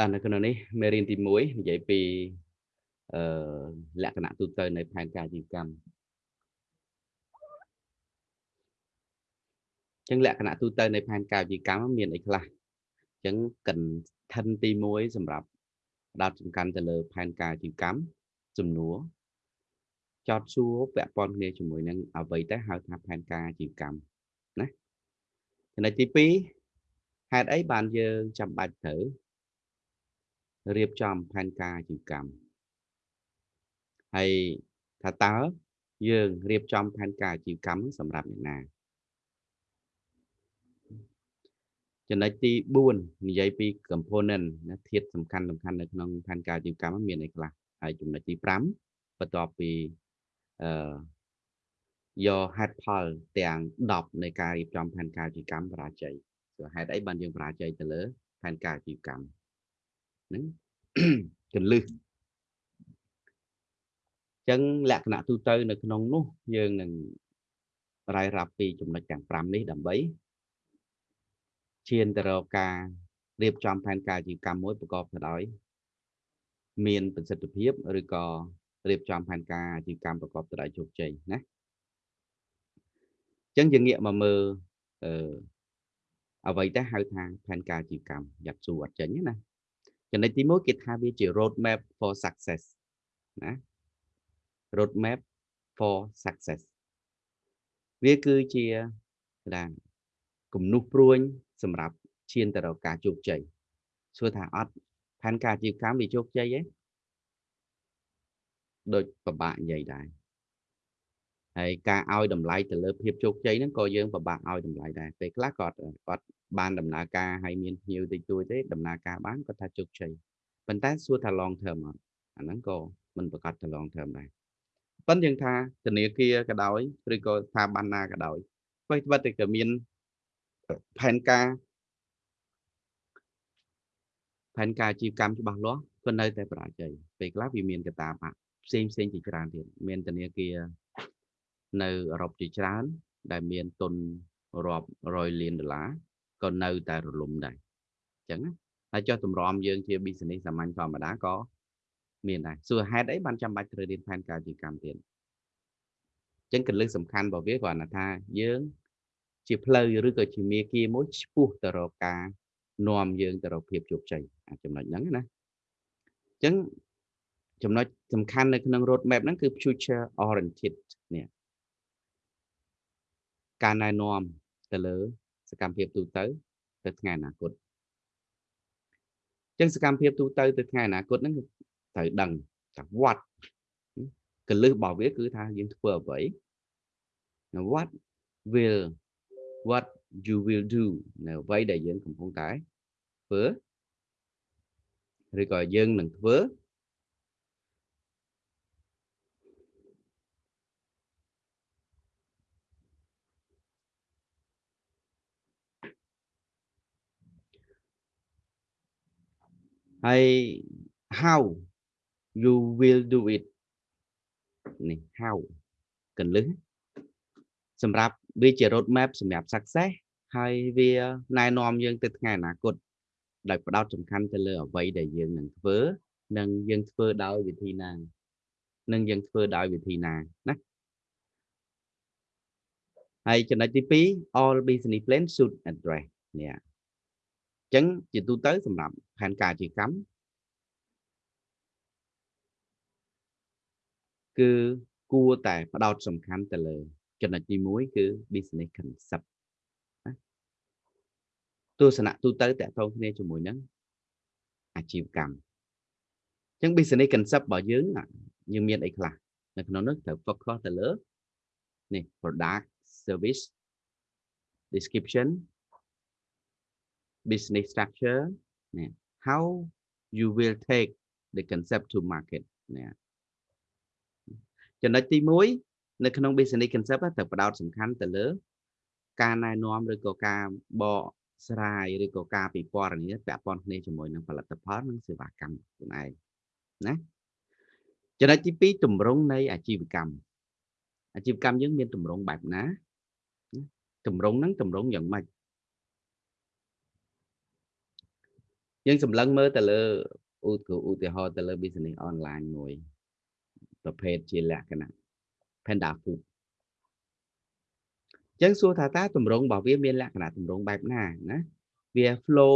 តើនៅក្នុងនេះមេរៀនទី1និយាយពីអឺលក្ខណៈទូទៅនៃផែនការអាជីវកម្មចឹងលក្ខណៈទូទៅនៃផែនការអាជីវកម្មមានអីខ្លះចឹងកិនឋិនទី1សម្រាប់ផ្ដោតសំខាន់ទៅលើផែនការអាជីវកម្មសំណួរចោតសួរពាក់ព័ន្ធគ្នាជាមួយនឹងអ្វីទៅហៅថាផែនការអាជីវកម្មណាចំណុចទី2ហេតុអីបានយើងចាំបាច់ត្រូវ រៀបចំផែនការអាជីវកម្មហើយថាតើយើងរៀបចំផែនការអាជីវកម្មសម្រាប់អ្នកណាចំណុចទី4និយាយពី component ណាធាតុសំខាន់សំខាន់នៅក្នុងផែនការអាជីវកម្មមានអីខ្លះហើយចំណុចទី5បន្ទាប់ពីអឺយកហេតុផលទាំង10នៃការរៀបចំផែនការអាជីវកម្មបរាជ័យគឺហេតុអីបានយើងបរាជ័យទៅលើផែនការអាជីវកម្ម ហ្នឹងកលឹះចឹងលក្ខណៈទូទៅនៅក្នុងនោះយើងនឹងរាយរាប់ពីចំណុចទាំង5នេះដើម្បីឈានទៅរកការរៀបចំផែនការអាជីវកម្មមួយប្រកបទៅដោយមានប្រសិទ្ធភាពឬក៏រៀបចំផែនការអាជីវកម្មប្រកបទៅដោយជោគជ័យណាអញ្ចឹងយើងងាកមកមើលអឺអ្វីទៅហៅថាផែនការអាជីវកម្មយ៉ាត់ស៊ូអត់ចេញណា ចំណុចទី1គេថាវាជា road map for success ណា road map for success វាគឺជាដានគំនុះព្រួយសម្រាប់ឈានទៅរកការជោគជ័យសួរថាអត់ផែនការអាជីវកម្មវាជោគជ័យទេដូចពិបាកនិយាយដែរ ហើយការឲ្យតម្លៃទៅលើភាពជោគជ័យហ្នឹងក៏យើងពិបាកឲ្យតម្លៃដែរពេលខ្លះគាត់គាត់បានដំណើរការហើយមានភ្ញៀវតិចតួចទេដំណើរការបានគាត់ថាជោគជ័យប៉ុន្តែសួរថា long term អត់អាហ្នឹងក៏មិនប្រកាសថា long term ដែរប៉ុន្តែយើងថាធនាគារក៏ដោយឬក៏ស្ថាប័នណាក៏ដោយអ្វីត្បិតតែក៏មានផែនការផែនការអាជីវកម្មច្បាស់លាស់ក៏នៅតែបរាជ័យពេលខ្លះវាមានកត្តាបាក់ផ្សេងផ្សេងជាច្រើនទៀតមានធនាគារ នៅអឺរ៉ុបជាច្រើន ដែលមានទុនរាប់រយលានដុល្លារក៏នៅតែរលំដែរអញ្ចឹងណាហើយចុះតម្រាំយើងជា business សាមញ្ញធម្មតាក៏មានដែរសួរហេតុអីបានចាំបាច់ត្រូវរៀនផែនការអាជីវកម្មទៀតអញ្ចឹងកលឹះសំខាន់របស់វាគ្រាន់តែថាយើង ជាផ្លូវឬក៏ជាមាគ៌ាមួយឆ្ពោះទៅរកការនាំយើងទៅរកភាពជោគជ័យអាចំណុចហ្នឹងណាអញ្ចឹងចំណុចសំខាន់នៅក្នុង road map ហ្នឹងគឺ future oriented នេះ ការណែនាំទៅលើសកម្មភាពទូទៅទៅថ្ងៃអនាគតអញ្ចឹងសកម្មភាពទូទៅទៅថ្ងៃអនាគតហ្នឹងត្រូវដឹងថាវត្តកលឹះរបស់វាគឺថាយើងធ្វើអ្វី what will what you will do នៅអ្វីដែលយើងកំពុងតែធ្វើឬក៏យើងនឹងធ្វើ ហើយ how you will do it នេះ how កលឹះសម្រាប់វាជា road map សម្រាប់ success ហើយវាណែនាំយើងទៅថ្ងៃអនាគតដោយផ្ដោតសំខាន់ទៅលើអ្វីដែលយើងនឹងធ្វើនិងយើងធ្វើដោយវិធីណានិងយើងធ្វើដោយវិធីណាណាហើយចំណុចទី2 all business plan should address នេះអញ្ចឹងជាទូទៅសម្រាប់ផែនការអាជីវកម្មគឺគួរតែផ្ដោតសំខាន់ទៅលើចំណុចទី1គឺ business concept ណាទស្សនៈទូទៅតកតងគ្នាជាមួយនឹងអាជីវកម្មអញ្ចឹង business concept របស់យើងយើងមានអីខ្លះនៅក្នុងនោះត្រូវ focus ទៅលើនេះ product service description business structure នេះ how you will take the concept to market នេះចំណុចទី1នៅក្នុង business concept ត្រូវផ្ដោតសំខាន់ទៅលើ ការណែនាំឬក៏ការបកស្រាយឬក៏ការពិពណ៌នាពាក់ព័ន្ធគ្នាជាមួយនឹងផលិតផលនិងសេវាកម្មខ្លួនឯងណាចំណុចទី2តម្រង់នៃអាជីវកម្មអាជីវកម្មយើងមានតម្រង់បែបណាតម្រង់ហ្នឹងតម្រង់យ៉ាងម៉េច យើងសម្លឹងមើលទៅលើឧឧទាហរណ៍ទៅលើ business online មួយប្រភេទជាលក្ខណៈ Panda Food ចឹងសួរថាតើតម្រងរបស់វាមានលក្ខណៈតម្រងបែបណាណាវា flow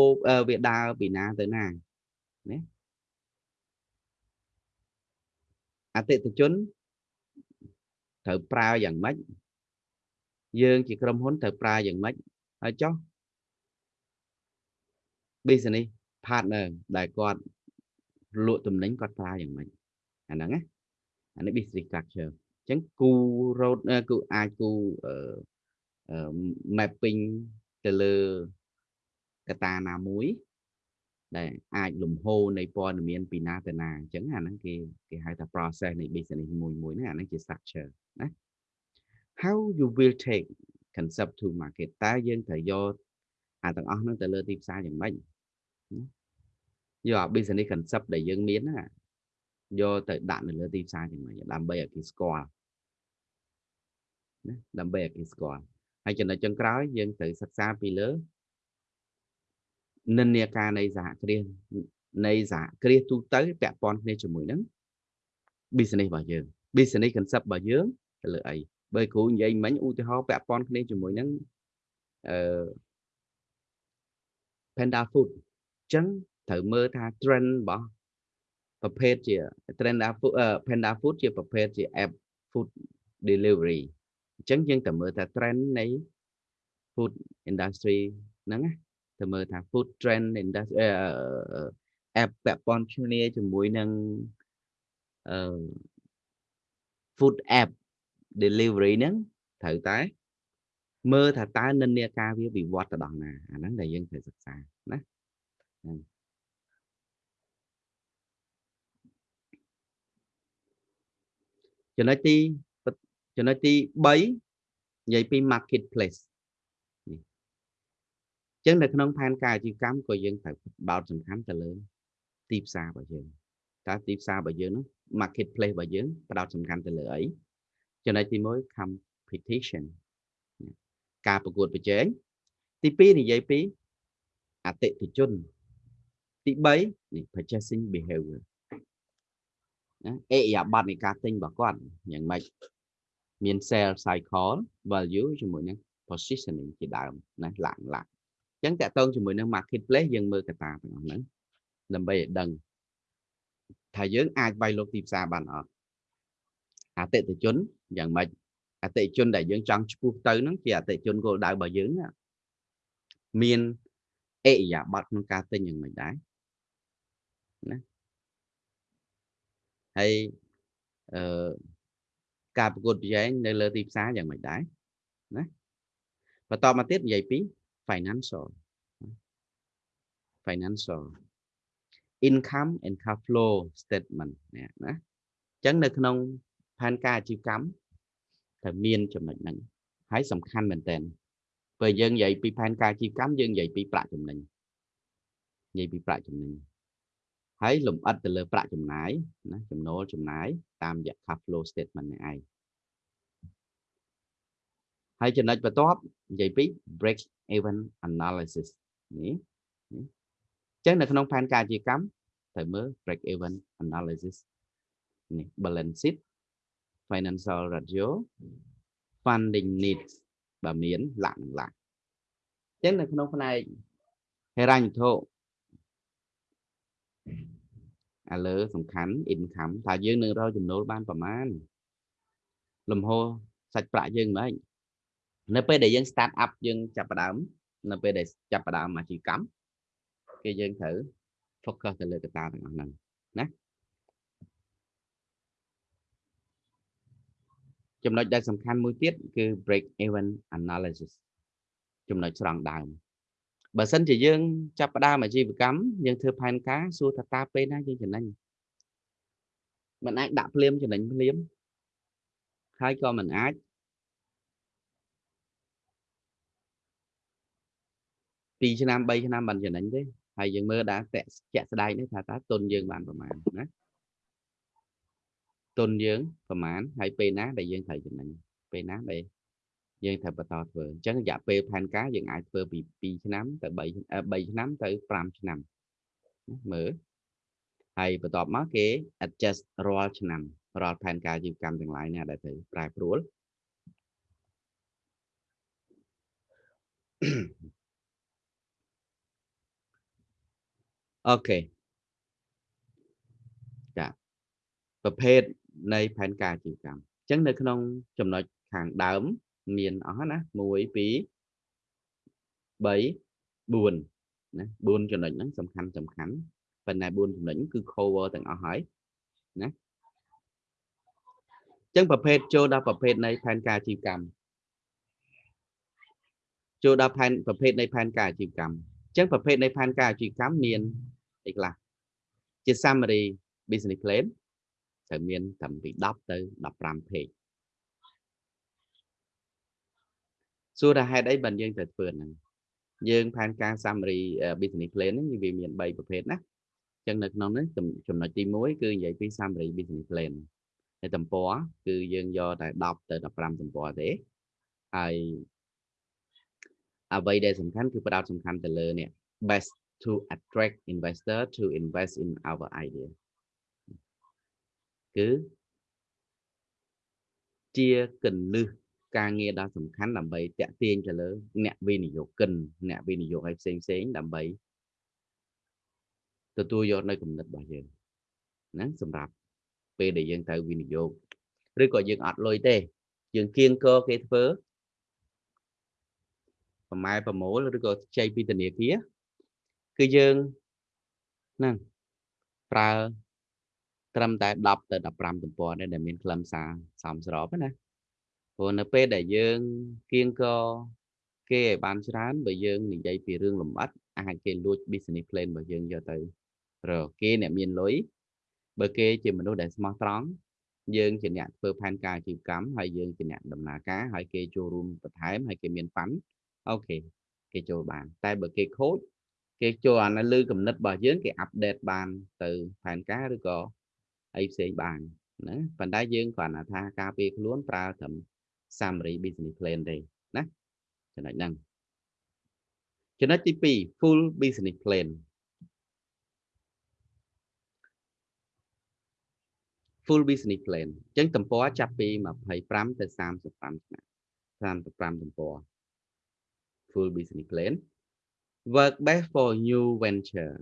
វាដើរពីណាទៅណាណាអតិថិជនត្រូវប្រើយ៉ាងម៉េចយើងជាក្រុមហ៊ុនត្រូវប្រើយ៉ាងម៉េចហើយចុះ business partner ដែលគាត់លក់ទំនិញគាត់ប្រើយ៉ាងម៉េចអាហ្នឹងណាអានេះ business structure អញ្ចឹងគូ road គូអាចគូ mapping ទៅលើកតាណាមួយដែលអាចលំហូរនៃព័ត៌មានពីណាទៅណាអញ្ចឹងអាហ្នឹងគេគេហៅថា process នៃ business មួយមួយហ្នឹងអាហ្នឹងជា structure ណា how you will take concept to market តើយើងត្រូវយកអាទាំងអស់ហ្នឹងទៅលើទីផ្សារយ៉ាងម៉េច យកអា business concept ដែលយើងមានណាយកទៅដាក់នៅលើទីផ្សារយ៉ាងម៉េចដើម្បីឲ្យគេស្គាល់ណាដើម្បីឲ្យគេស្គាល់ហើយចំណុចចុងក្រោយយើងត្រូវសិក្សាពីលើនិន្នាការនៃសហគ្រាសនៃសហគ្រាសទូទៅពាក់ព័ន្ធគ្នាជាមួយនឹង business របស់យើង business concept របស់យើងទៅលើអីបើគ្រូនិយាយមិញឧទាហរណ៍ពាក់ព័ន្ធគ្នាជាមួយនឹងអឺ Panda Food អញ្ចឹងត្រូវមើលថា trend របស់ប្រភេទជា trend Panda Food ជាប្រភេទជា app food delivery អញ្ចឹងយើងត្រូវមើលថា trend នៃ food industry ហ្នឹងណាទៅមើលថា food trend industry app ពាក់ព័ន្ធគ្នាជាមួយនឹងអឺ food app delivery ហ្នឹងត្រូវតែមើលថាតើនិន្នាការវាវិវត្តទៅដល់ណាអាហ្នឹងដែលយើងត្រូវសិក្សាណា ចំណុចទីចំណុចទី3និយាយពី marketplace ចឹងនៅក្នុងផែនការអាជីវកម្មក៏យើងត្រូវបោតសំខាន់ទៅលើ ទីផ្សាររបស់យើងតើទីផ្សាររបស់យើងនោះ marketplace របស់យើងផ្ដោតសំខាន់ទៅលើអីចំណុចទី1 competition ការប្រកួតប្រជែងទី2និយាយពីអតិថិជន ទី3នេះ purchasing behavior ណាអេយ៉ាប័តនៃការទិញរបស់គាត់យ៉ាងម៉េចមាន sales cycle value ជាមួយនឹង positioning ជាដើមណាឡាក់ឡាក់អញ្ចឹងតកតងជាមួយនឹង marketplace យើងមើលកត្តាទាំងអស់ហ្នឹងដើម្បីឲ្យដឹងថាយើងអាចវាយលុកទីផ្សារបានអត់អតិថិជនយ៉ាងម៉េចអតិថិជនដែលយើងចង់ឈ្មោះទៅហ្នឹងជាអតិថិជនគោលដៅរបស់យើងមានអេយ៉ាប័តក្នុងការទិញយ៉ាងម៉េចដែរ ណាហើយអឺការប្រកួតប្រជែងនៅលើទីផ្សារយ៉ាងម៉េចដែរណាបន្តមកទៀតនិយាយពី financial financial income and cash flow statement នេះណាអញ្ចឹងនៅក្នុងផែនការអាជីវកម្មត្រូវមានចំណុចហ្នឹងហើយសំខាន់មែនតើពេលយើងនិយាយពីផែនការអាជីវកម្មយើងនិយាយពីប្រាក់ចំណេញនិយាយពីប្រាក់ចំណេញ ហើយលំអិតទៅលើប្រាក់ចំណាយណាចំណូលចំណាយតាមរយៈ cash flow statement នេះឯងហើយចំណុចបន្ទាប់និយាយពី break even analysis នេះអញ្ចឹងនៅក្នុងផែនការជាកម្មត្រូវមើល break even analysis នេះ balance sheet financial ratio funding needs បើមានលក្ខណៈអញ្ចឹងនៅក្នុងផ្នែកហិរញ្ញវត្ថុ ឥឡូវសំខាន់ income ថាយើងនឹងរកចំណូលបានប្រមាណលំហូរសាច់ប្រាក់យើងមិននៅពេលដែលយើង start up យើងចាប់ផ្ដើមនៅពេលដែលចាប់ផ្ដើមអាជីវកម្មគេយើងត្រូវ focus ទៅលើកត្តាទាំងអស់ហ្នឹងណាចំណុចដែលសំខាន់មួយទៀតគឺ break even analysis ចំណុចស្រង់ដើម បើសិនជាយើងចាប់ផ្ដើមអាជីវកម្មយើងធ្វើផែនការសួរថាតើពេលណាយើងចំណេញមិនអាចដាក់ភ្លាមចំណេញភ្លាមហើយក៏មិនអាច2ឆ្នាំ3ឆ្នាំបានចំណេញទេហើយយើងមើលដែរតជាក់ស្ដែងនេះថាតើទុនយើងបានប្រមាណណាទុនយើងប្រមាណហើយពេលណាដែលយើងត្រូវចំណេញពេលណាដែល យើងត្រូវបន្តធ្វើអញ្ចឹងរយៈពេលផែនការយើងអាចធ្វើពី2ឆ្នាំទៅ3 3ឆ្នាំទៅ5ឆ្នាំមើលហើយបន្ទាប់មកគេ adjust រាល់ឆ្នាំរាល់ផែនការអាជីវកម្មទាំងឡាយនេះដែលត្រូវប្រែប្រួលអូខេចាប្រភេទនៃផែនការអាជីវកម្មអញ្ចឹងនៅក្នុងចំណុចខាងដើម មានអស់ណា1 2 3 4ណា4ចំណុចហ្នឹងសំខាន់សំខាន់ប៉ុន្តែ4ចំណុចគឺ cover ទាំងអស់ហើយណាអញ្ចឹងប្រភេទចូលដល់ប្រភេទនៃផែនការអាជីវកម្មចូលដល់ផែនប្រភេទនៃផែនការអាជីវកម្មអញ្ចឹងប្រភេទនៃផែនការអាជីវកម្មមានអីខ្លះជា summary business plan ត្រូវមានត្រឹមពី10ទៅ15 page សួរថាហេតុអីបានយើងត្រូវធ្វើហ្នឹងយើងផែនការ summary business plan ហ្នឹងវាមាន3ប្រភេទណាអញ្ចឹងនៅក្នុងនេះចំណុចទី1គឺនិយាយពី summary business plan ហើយទំព័រគឺយើងយកតែ10ទៅ15ទំព័រទេហើយអ្វីដែលសំខាន់គឺផ្ដោតសំខាន់ទៅលើនេះ best to attract investor to invest in our idea គឺជាកលឹះ ការងារដ៏សំខាន់ដើម្បីតាក់ទាញទៅលើ អ្នកវិនិយោគិនអ្នកវិនិយោគឲ្យផ្សេងផ្សេងដើម្បីទទួលយកនៅគំនិតរបស់យើងណាសម្រាប់ពេលដែលយើងត្រូវវិនិយោគឬក៏យើងអត់លុយទេយើងគៀងកគេធ្វើប្រម៉ែប្រមូលឬក៏ខ្ចីពីធនាគារគឺយើងហ្នឹងប្រើត្រឹមតែ10ទៅ15ទំព័រនេះដែលមានខ្លឹមសារសមស្របណា ព្រោះនៅពេលដែលយើងគៀងកគេឲ្យបានច្រើនបើយើងនិយាយពីរឿងលំអិតអាចគេលួច business plan របស់យើងយកទៅរកគេអ្នកមានលុយបើគេជាមនុស្សដែលស្មោះត្រង់យើងជាអ្នកធ្វើផែនការអាជីវកម្មហើយយើងជាអ្នកដំណើរការហើយគេចូលរួមបន្ថែមហើយគេមានប៉ាន់អូខេគេចូលបាន តែបើគេខូចគេចូលអានៅលើគំនិតរបស់យើងគេអាប់ដេតបានទៅផែនការឬក៏អីផ្សេងបានណាប៉ុន្តែយើងគ្រាន់តែថាការពារខ្លួនប្រើត្រឹម summary business plan ទេណាចំណុចហ្នឹងចំណុចទី2 full business plan full business plan អញ្ចឹងទំព័រចាប់ពី25ទៅ35ឆ្នាំ35ទំព័រ full business plan work best for new venture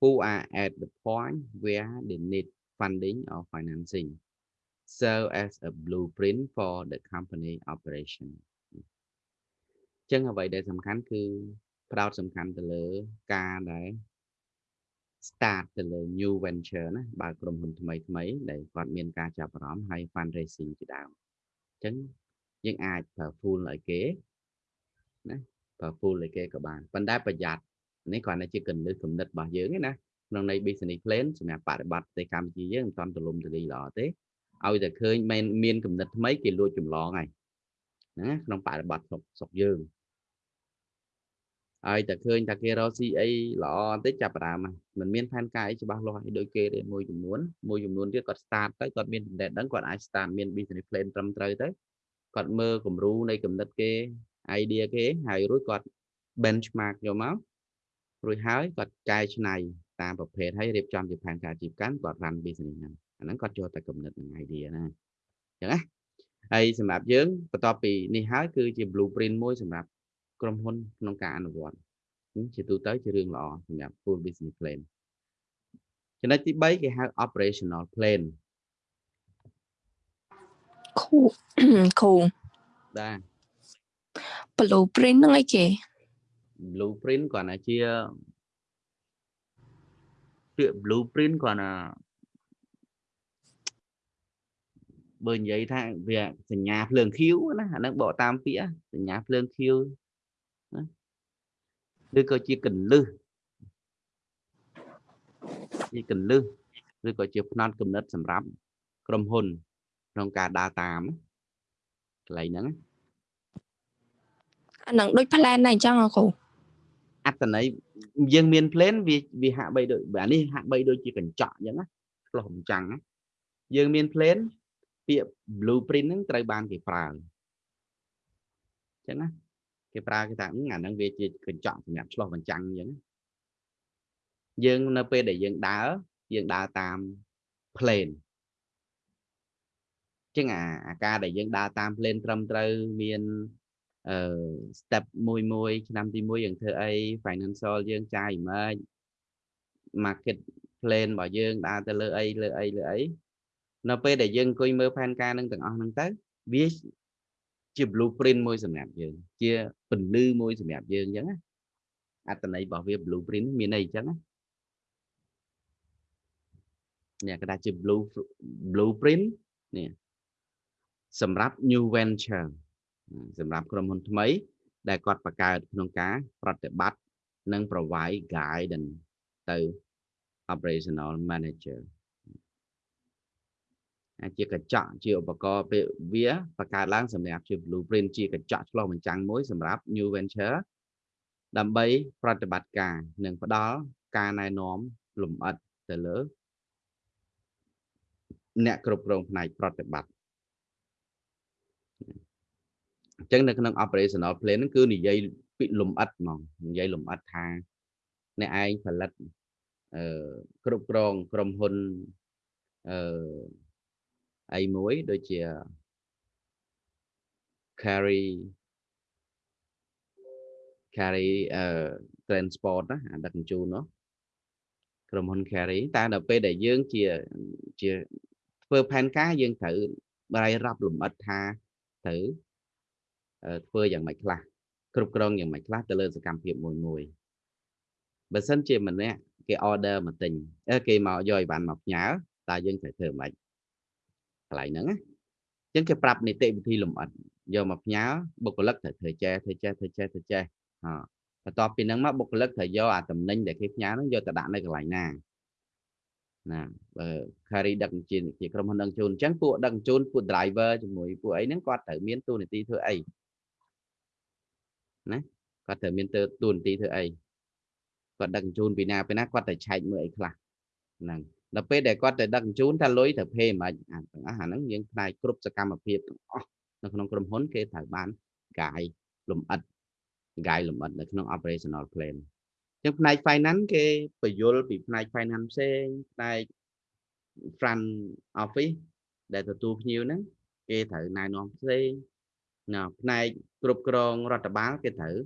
who are at the point where they need funding or financing serve as a blueprint for the company operation អញ្ចឹងអ្វីដែលសំខាន់គឺផ្ដោតសំខាន់ទៅលើការដែល start ទៅលើ new venture ណាបើក្រុមហ៊ុនថ្មីថ្មីដែលគាត់មានការចាប់អារម្មណ៍ហើយ fundraising ជាដើមអញ្ចឹងយើងអាចប្រើ full ឲ្យគេណាប្រើ full ឲ្យគេក៏បានប៉ុន្តែប្រយ័ត្ននេះគ្រាន់តែជាកលឹះគំនិតរបស់យើងឯណាក្នុងន័យ business plan សម្រាប់បប្រតិបត្តិប្រទេសកម្ពុជាយើងមិនតាន់ទូលំទូលាយល្អទេ ឲ្យតែឃើញមានមានគំនិតថ្មីគេលួចចម្លងហើយណាក្នុងបប្រតិបត្តិស្រុកស្រុកយើងហើយតែឃើញថាគេរកស៊ីអីល្អបន្តិចចាប់ផ្ដើមមិនមានផែនការអីច្បាស់លាស់អីដូចគេទេមួយចំនួនមួយចំនួនទៀតគាត់ start ទៅគាត់មានចំណេះដឹងគាត់អាច start មាន business plan ត្រឹមត្រូវទៅគាត់មើលគំរូនៃគំនិតគេ idea គេហើយរួចគាត់ benchmark យកមករួចហើយគាត់កែច្នៃតាមប្រភេទហើយរៀបចំជាផែនការជីវកម្មគាត់ run business ហ្នឹង អាហ្នឹងគាត់ចូលតែគំនិតនឹង idea ណាអញ្ចឹងណាហើយសម្រាប់យើងបន្ទាប់ពីនេះហើយគឺជា blueprint មួយសម្រាប់ក្រុមហ៊ុនក្នុងការអនុវត្តជាទូទៅជារឿងល្អសម្រាប់ full business plan ចំណុចទី3គេហៅ operational plan គូគូបាទ blueprint ហ្នឹងអីគេ blueprint គ្រាន់តែជាពាក្យ blueprint គ្រាន់តែ បើនិយាយថាវាសញ្ញាភ្លើងខៀវណាអានឹងបកតាមពាក្យសញ្ញាភ្លើងខៀវណាឬក៏ជាកលឹះជាកលឹះឬក៏ជាផ្នត់គំនិតសម្រាប់ក្រុមហ៊ុន ក្នុងការដើរតាមកន្លែងហ្នឹងអានឹងដូច plan ដែរអញ្ចឹងអគ្រូអត្តន័យយើងមាន plan វាវាហាក់បីដូចអានេះហាក់បីដូចជាកញ្ចក់អញ្ចឹងណាឆ្លោះអញ្ចឹងណាយើងមាន plan ពាក្យ blueprint ហ្នឹងត្រូវបានគេប្រើអញ្ចឹងណាគេប្រើគេថាអាហ្នឹងវាជាកញ្ចក់សម្រាប់ឆ្លោះបញ្ចាំងអញ្ចឹងយើងនៅពេលដែលយើងដើរយើងដើរតាម plane ចឹងអាអាការដែលយើងដើរតាម plane ត្រឹមត្រូវមានអឺ step មួយមួយឆ្នាំទី1យើងធ្វើអី financial យើងចាយម៉េច market plan របស់យើងដើរទៅលើអីលើអីលើអី នៅពេលដែលយើងអង្គុយមើលផែនការនឹងទាំងអស់ហ្នឹងទៅវាជា blueprint មួយសម្រាប់យើង ជាពន្លឺមួយសម្រាប់យើងអញ្ចឹងណាអត្តន័យរបស់វា blueprint មានន័យអញ្ចឹងណានេះគេថាជា blue blueprint នេះសម្រាប់ new venture សម្រាប់ក្រុមហ៊ុនថ្មី ដែលគាត់បង្កើតក្នុងការប្រតិបត្តិនិង provide guidance ទៅ operational manager អាច ជាកញ្ចក់ជាឧបករណ៍ពេលវាបង្កើតឡើងសម្រាប់ជា blueprint ជាកញ្ចក់ឆ្លុះបញ្ចាំងមួយសម្រាប់ new venture ដើម្បីប្រតិបត្តិការនិងផ្ដល់ការណែនាំលម្អិតទៅលើអ្នកគ្រប់គ្រងផ្នែកប្រតិបត្តិអញ្ចឹងនៅក្នុង operational plan ហ្នឹងគឺនិយាយពីលំអិតហ្មងនិយាយលំអិតថាអ្នកឯងផលិតអឺគ្រប់គ្រងក្រុមហ៊ុនអឺ អីមួយដូចជា carry carry អឺ transport ណាអាដឹកជញ្ជូននោះក្រុមហ៊ុន carry តែដល់ពេលដែលយើងជាជាធ្វើផែនការយើងត្រូវបាយរាប់លំអិតថាត្រូវធ្វើយ៉ាងម៉េចខ្លះគ្រប់គ្រងយ៉ាងម៉េចខ្លះទៅលើសកម្មភាពមួយមួយបើសិនជាម្នាក់គេ order មកទិញគេមកយកអីវ៉ាន់មកផ្ញើតើយើងត្រូវធ្វើម៉េច កន្លែងហ្នឹងណាអញ្ចឹងគេប្រាប់នីតិវិធីលំអិតយកមកផ្ញើបុគ្គលិកត្រូវធ្វើចេះធ្វើចេះធ្វើចេះធ្វើចេះអបន្ទាប់ពីហ្នឹងមកបុគ្គលិកត្រូវយកអាតំណែងដែលគេផ្ញើហ្នឹងយកទៅដាក់នៅកន្លែងណាណាបើ carry ដឹកជញ្ជូនជាក្រុមហ៊ុនដឹកជញ្ជូនអញ្ចឹងពួកដឹកជញ្ជូនពួក driver ជាមួយពួកអីហ្នឹងគាត់ត្រូវមានទូនាទីធ្វើអីណាគាត់ត្រូវមានទៅទូនាទីធ្វើអីគាត់ដឹកជញ្ជូនពីណាពីណាគាត់តែឆែកមើលអីខ្លះហ្នឹង ដល់ពេលដែលគាត់ទៅដឹកជញ្ជូនថាលុយត្រូវភេមិនអាទាំងអស់អាហ្នឹងយើងផ្នែកគ្រប់សកម្មភាពទាំងអស់នៅក្នុងក្រុមហ៊ុនគេត្រូវបានកាយលំអិតកាយលំអិតនៅក្នុង operational plan ចឹងផ្នែក finance គេបញ្យល់ពីផ្នែក finance ផ្សេងផ្នែក front office ដែលទទួលភ្ញៀវហ្នឹងគេត្រូវណែនាំផ្សេងណាផ្នែកគ្រប់គ្រងរដ្ឋបាលគេត្រូវ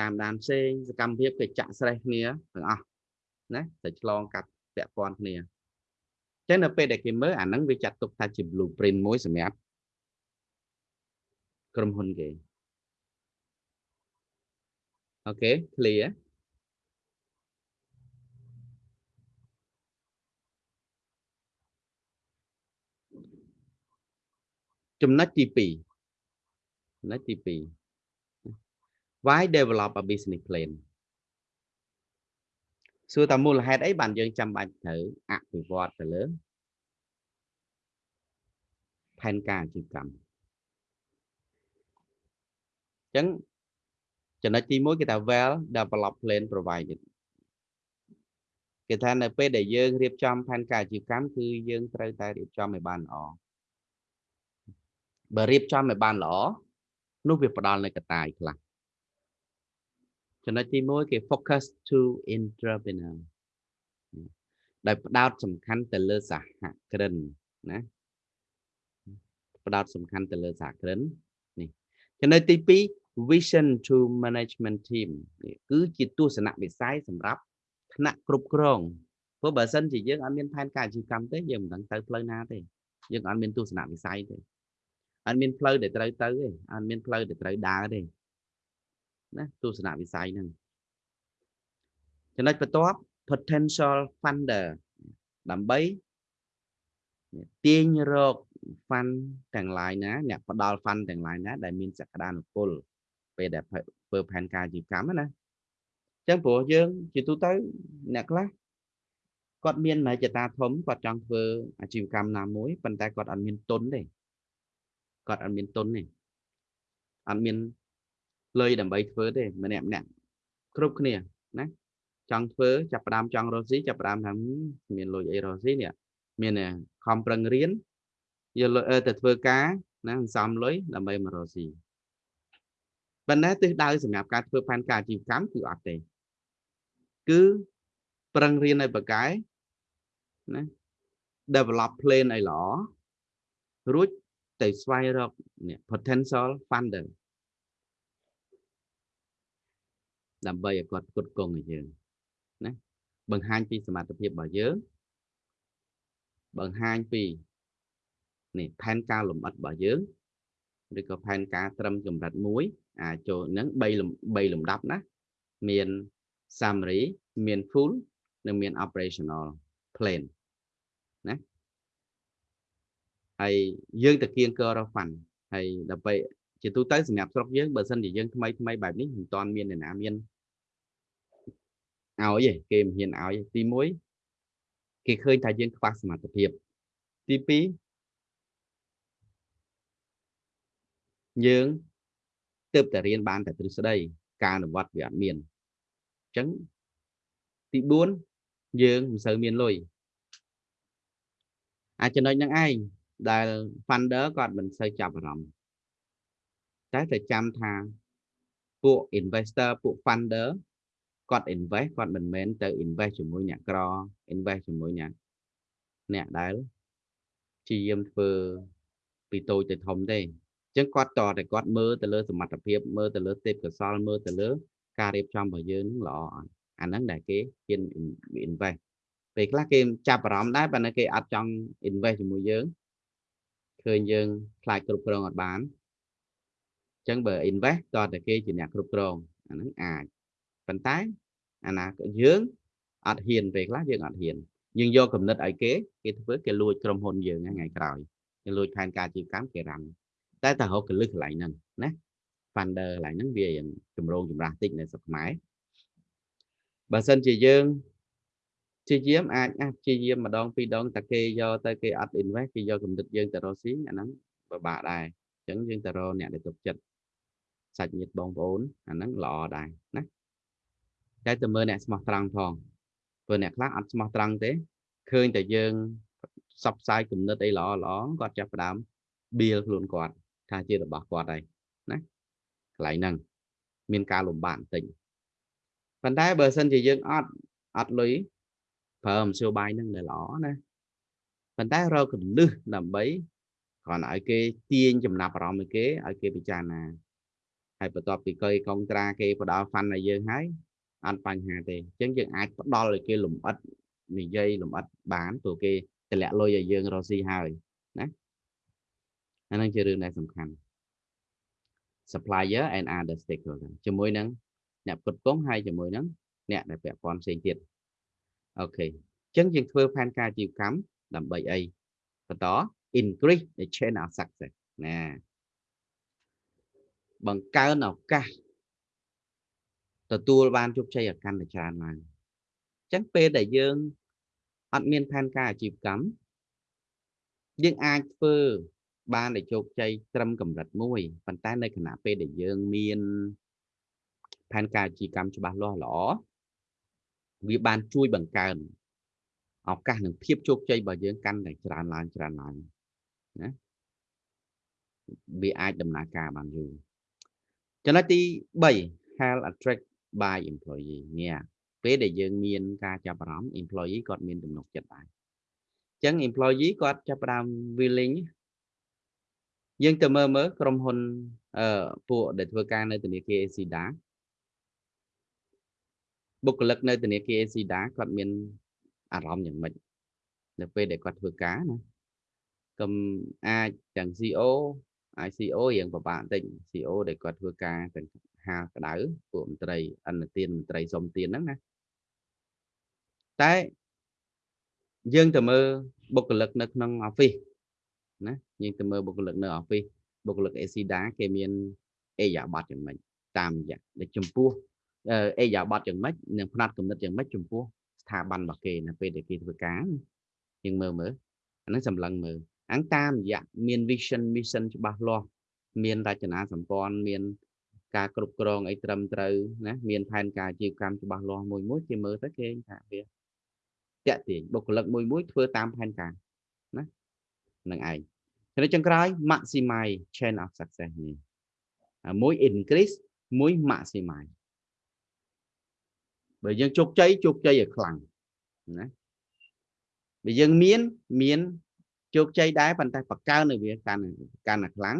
តាមដានផ្សេងសកម្មភាពគេចាក់ស្រេះគ្នាទាំងអស់ ណាតែឆ្លងកាត់ពាក់ព័ន្ធគ្នាចឹងនៅពេលដែលគេមើលអាហ្នឹងវាចាត់ទុកថាជា blueprint មួយសម្រាប់ក្រុមហ៊ុនគេអូខេ clear ចំណុចទី2ចំណុចទី2 why develop a business plan សួរតាមូលហេតុអីបានយើងចាំបាច់ត្រូវអភិវឌ្ឍទៅលើផែនការអាជីវកម្មអញ្ចឹងចំណុចទី1គេថា well develop plan provided គេថានៅពេលដែលយើងរៀបចំផែនការអាជីវកម្មគឺយើងត្រូវតែរៀបចំឲ្យបានល្អបើរៀបចំឲ្យបានល្អនោះវាផ្ដល់នៅកត្តាខ្លះ ចំណុចទី1គេ focus to entrepreneur ដោយផ្ដោតសំខាន់ទៅលើសហគ្រិនណាផ្ដោតសំខាន់ទៅលើសហគ្រិននេះចំណុចទី2 vision to management team នេះគឺជាទស្សនវិស័យសម្រាប់ថ្នាក់គ្រប់គ្រងព្រោះបើសិនជាយើងអត់មានផែនការអាជីវកម្មទេយើងមិនដឹងទៅផ្លូវណាទេយើងអត់មានទស្សនវិស័យទេអត់មានផ្លូវដែលត្រូវទៅទេអត់មានផ្លូវដែលត្រូវដើរទេ ណាទស្សនវិស័យហ្នឹងចំណុចបន្ទាប់ potential funder ដើម្បីទាញរក fund ទាំងឡាយណាអ្នកផ្ដល់ fund ទាំងឡាយណាដែលមានសក្តានុពលពេលដែលធ្វើផែនការអាជីវកម្មណាអញ្ចឹងព្រោះយើងជាទូទៅអ្នកខ្លះគាត់មានមហិច្ឆតាធំគាត់ចង់ធ្វើអាជីវកម្មណាមួយប៉ុន្តែគាត់អត់មានទុនទេគាត់អត់មានទុនទេអត់មាន លុយដើម្បីធ្វើទេម្នាក់ម្នាក់គ្រប់គ្នាណាចង់ធ្វើចាប់ផ្ដើមចង់រកស៊ីចាប់ផ្ដើមថាមានលុយអីរកស៊ីនេះមានខំប្រឹងរៀនយកលុយទៅធ្វើការណាសន្សំលុយដើម្បីមករកស៊ីប៉ុន្តែទិសដៅសម្រាប់ការធ្វើផែនការអាជីវកម្មគឺអត់ទេគឺប្រឹងរៀនឲ្យបកែណា develop plan ឲ្យល្អរួចទៅស្វែងរកនេះ potential funder ដើម្បីឲ្យគាត់ផ្គត់ផ្គង់ឲ្យយើងណាបង្ហាញពីសមត្ថភាពរបស់យើងបង្ហាញពីនេះផែនការលម្អិតរបស់យើងឬក៏ផែនការត្រឹមកម្រិតមួយអាចចូលនឹង3 3លំដាប់ណាមាន summary មាន full និងមាន operational plan ណាហើយយើងទៅគៀងករហ្វាន់ហើយដើម្បី ជាទូទៅសម្រាប់ស្រុកយើងបើសិនជាយើងថ្មីថ្មីបែបនេះមិនតាន់មានអ្នកណាមានឲ្យទេគេមិនហ៊ានឲ្យទី1គេឃើញថាយើងខ្វះសមត្ថភាពទី2យើងទើបតែរៀនបានតែទ្រឹស្ដីការអនុវត្តវាអត់មានអញ្ចឹងទី4យើងមិនសូវមានលុយអាចចំណុចហ្នឹងឯងដែល funder គាត់មិនសូវចាប់អារម្មណ៍ តែតែចាំថាពួក investor ពួក funder គាត់ invest គាត់មិនមែនទៅ invest ជាមួយអ្នកក្រ invest ជាមួយអ្នកអ្នកដែលជាយាមធ្វើពីតូចទៅធំទេអញ្ចឹងគាត់តតែគាត់មើលទៅលើសមត្ថភាពមើលទៅលើទេពកោសលមើលទៅលើការរៀបចំរបស់យើងនឹងល្អអត់អាហ្នឹងដែលគេហ៊ាន invest ពេលខ្លះគេចាប់អារម្មណ៍ដែរប៉ុន្តែគេអត់ចង់ invest ជាមួយយើងឃើញយើងខ្លាចគ្រប់គ្រងអត់បានអញ្ចឹងបើ invest តតែគេជាអ្នកគ្រប់គ្រងអាហ្នឹងអាចប៉ុន្តែអាណាយើងអត់ហ៊ានពេលខ្លះយើងអត់ហ៊ានយើងយកកំណត់ឲ្យគេគេធ្វើគេលួចក្រុមហ៊ុនយើងថ្ងៃក្រោយគេលួចផែនការជីវកម្មគេរ៉ាំតែតែរកកលឹះកន្លែងហ្នឹងណា funder កន្លែងហ្នឹងវាយ៉ាងចម្រូងចម្រាសតិចនៅស្រុកខ្មែរបើសិនជាយើងជាយាមអាចអាចជាយាមម្ដងពីរដងតែគេយកទៅគេអត់ invest គេយកកំណត់យើងទៅរកស៊ីអាហ្នឹងពិបាកដែរអញ្ចឹងយើងទៅរកអ្នកដែលទុកចិត្ត សាច់ញាតិបងប្អូនអាហ្នឹងល្អដែរណាតែទៅមើលអ្នកស្មោះត្រង់ផងព្រោះអ្នកខ្លះអត់ស្មោះត្រង់ទេឃើញតែយើងសັບផ្សាយគំនិតអីល្អល្អគាត់ចាប់ផ្ដើមបៀលខ្លួនគាត់ថាជារបស់គាត់ហើយណាកន្លែងហ្នឹងមានការលំបាកបន្តិចប៉ុន្តែបើសិនជាយើងអត់អត់លុយប្រើមធ្យោបាយហ្នឹងដែលល្អណាប៉ុន្តែរកកលឹះដើម្បីគ្រាន់ឲ្យគេទាញចំណាប់អារម្មណ៍ឲ្យគេឲ្យគេពិចារណា ហើយបន្ទាប់ពីគេកុងត្រាគេផ្ដល់ fund ឲ្យយើងហើយអត់បញ្ហាទេអញ្ចឹងយើងអាចផ្ដល់ឲ្យគេលំអិតនិយាយលំអិតបានព្រោះគេតម្លាក់លុយឲ្យយើងរកស៊ីហើយណាអានឹងជារឿងដែលសំខាន់ supplier and other stakeholder ជាមួយនឹងអ្នកផ្គត់ផ្គង់ហើយជាមួយនឹងអ្នកដែលពាក់ព័ន្ធផ្សេងទៀតអូខេអញ្ចឹងយើងធ្វើផែនការអាជីវកម្មដើម្បីអីបន្ត increase the chain of success ណា បង្កើនឱកាសទទួលបានជោគជ័យឲ្យកាន់តែច្រើនឡើងអញ្ចឹងពេលដែលយើងអត់មានផែនការអាជីវកម្មយើងអាចធ្វើបានតែជោគជ័យត្រឹមកម្រិតមួយប៉ុន្តែនៅខណៈពេលដែលយើងមានផែនការអាជីវកម្មច្បាស់លាស់ល្អវាបានជួយបង្កើនឱកាសនិងភាពជោគជ័យរបស់យើងកាន់តែច្រើនឡើងច្រើនឡើងណាវាអាចដំណើរការបានយូរ ចំណុចទី3 health attract by employee នេះពេលដែលយើងមានការចាប់អារម្មណ៍ employee គាត់មានទំនុកចិត្តដែរអញ្ចឹង employee គាត់ចាប់ផ្ដើម willing យើងទៅមើលមើលក្រុមហ៊ុនអឺពួកដែលធ្វើការនៅធនាគារ Acida បុគ្គលិកនៅធនាគារ Acida គាត់មានអារម្មណ៍យ៉ាងម៉េចនៅពេលដែលគាត់ធ្វើការណាកុំអាចទាំង CEO អាច CEO រៀងពិបាកបន្តិច CEO ដែលគាត់ធ្វើការទាំងហាក្តៅពួកមន្ត្រីអន្តទានមន្ត្រីសុំទានហ្នឹងណាតែយើងទៅមើលបុគ្គលិកនៅក្នុង office ណាយើងទៅមើលបុគ្គលិកនៅ office បុគ្គលិក Acida គេមានអេយ៉ាប័តយ៉ាងម៉េចតាមរយៈដែលចំពោះអេយ៉ាប័តយ៉ាងម៉េចនិងផ្នែកគំនិតយ៉ាងម៉េចចំពោះស្ថាប័នរបស់គេនៅពេលដែលគេធ្វើការយើងមើលមើលអាហ្នឹងសម្លឹងមើល អញ្តាមរយៈមាន vision mission ច្បាស់លាស់មានរចនាសម្ព័ន្ធមានការគ្រប់គ្រងអីត្រឹមត្រូវណាមានផែនការអាជីវកម្មច្បាស់លាស់មួយមួយគេមើលទៅគេថាវាតាក់ទាញបុគ្គលិកមួយមួយធ្វើតាមផែនការណានឹងឯងចំណុចចុងក្រោយ maximize chain of success នេះមួយ increase មួយ maximize បើយើងជោគជ័យជោគជ័យឲ្យខ្លាំងណាបើយើងមានមាន ជោគជ័យដែរប៉ុន្តែបកកើនៅវាកាន់កាន់តែខ្លាំង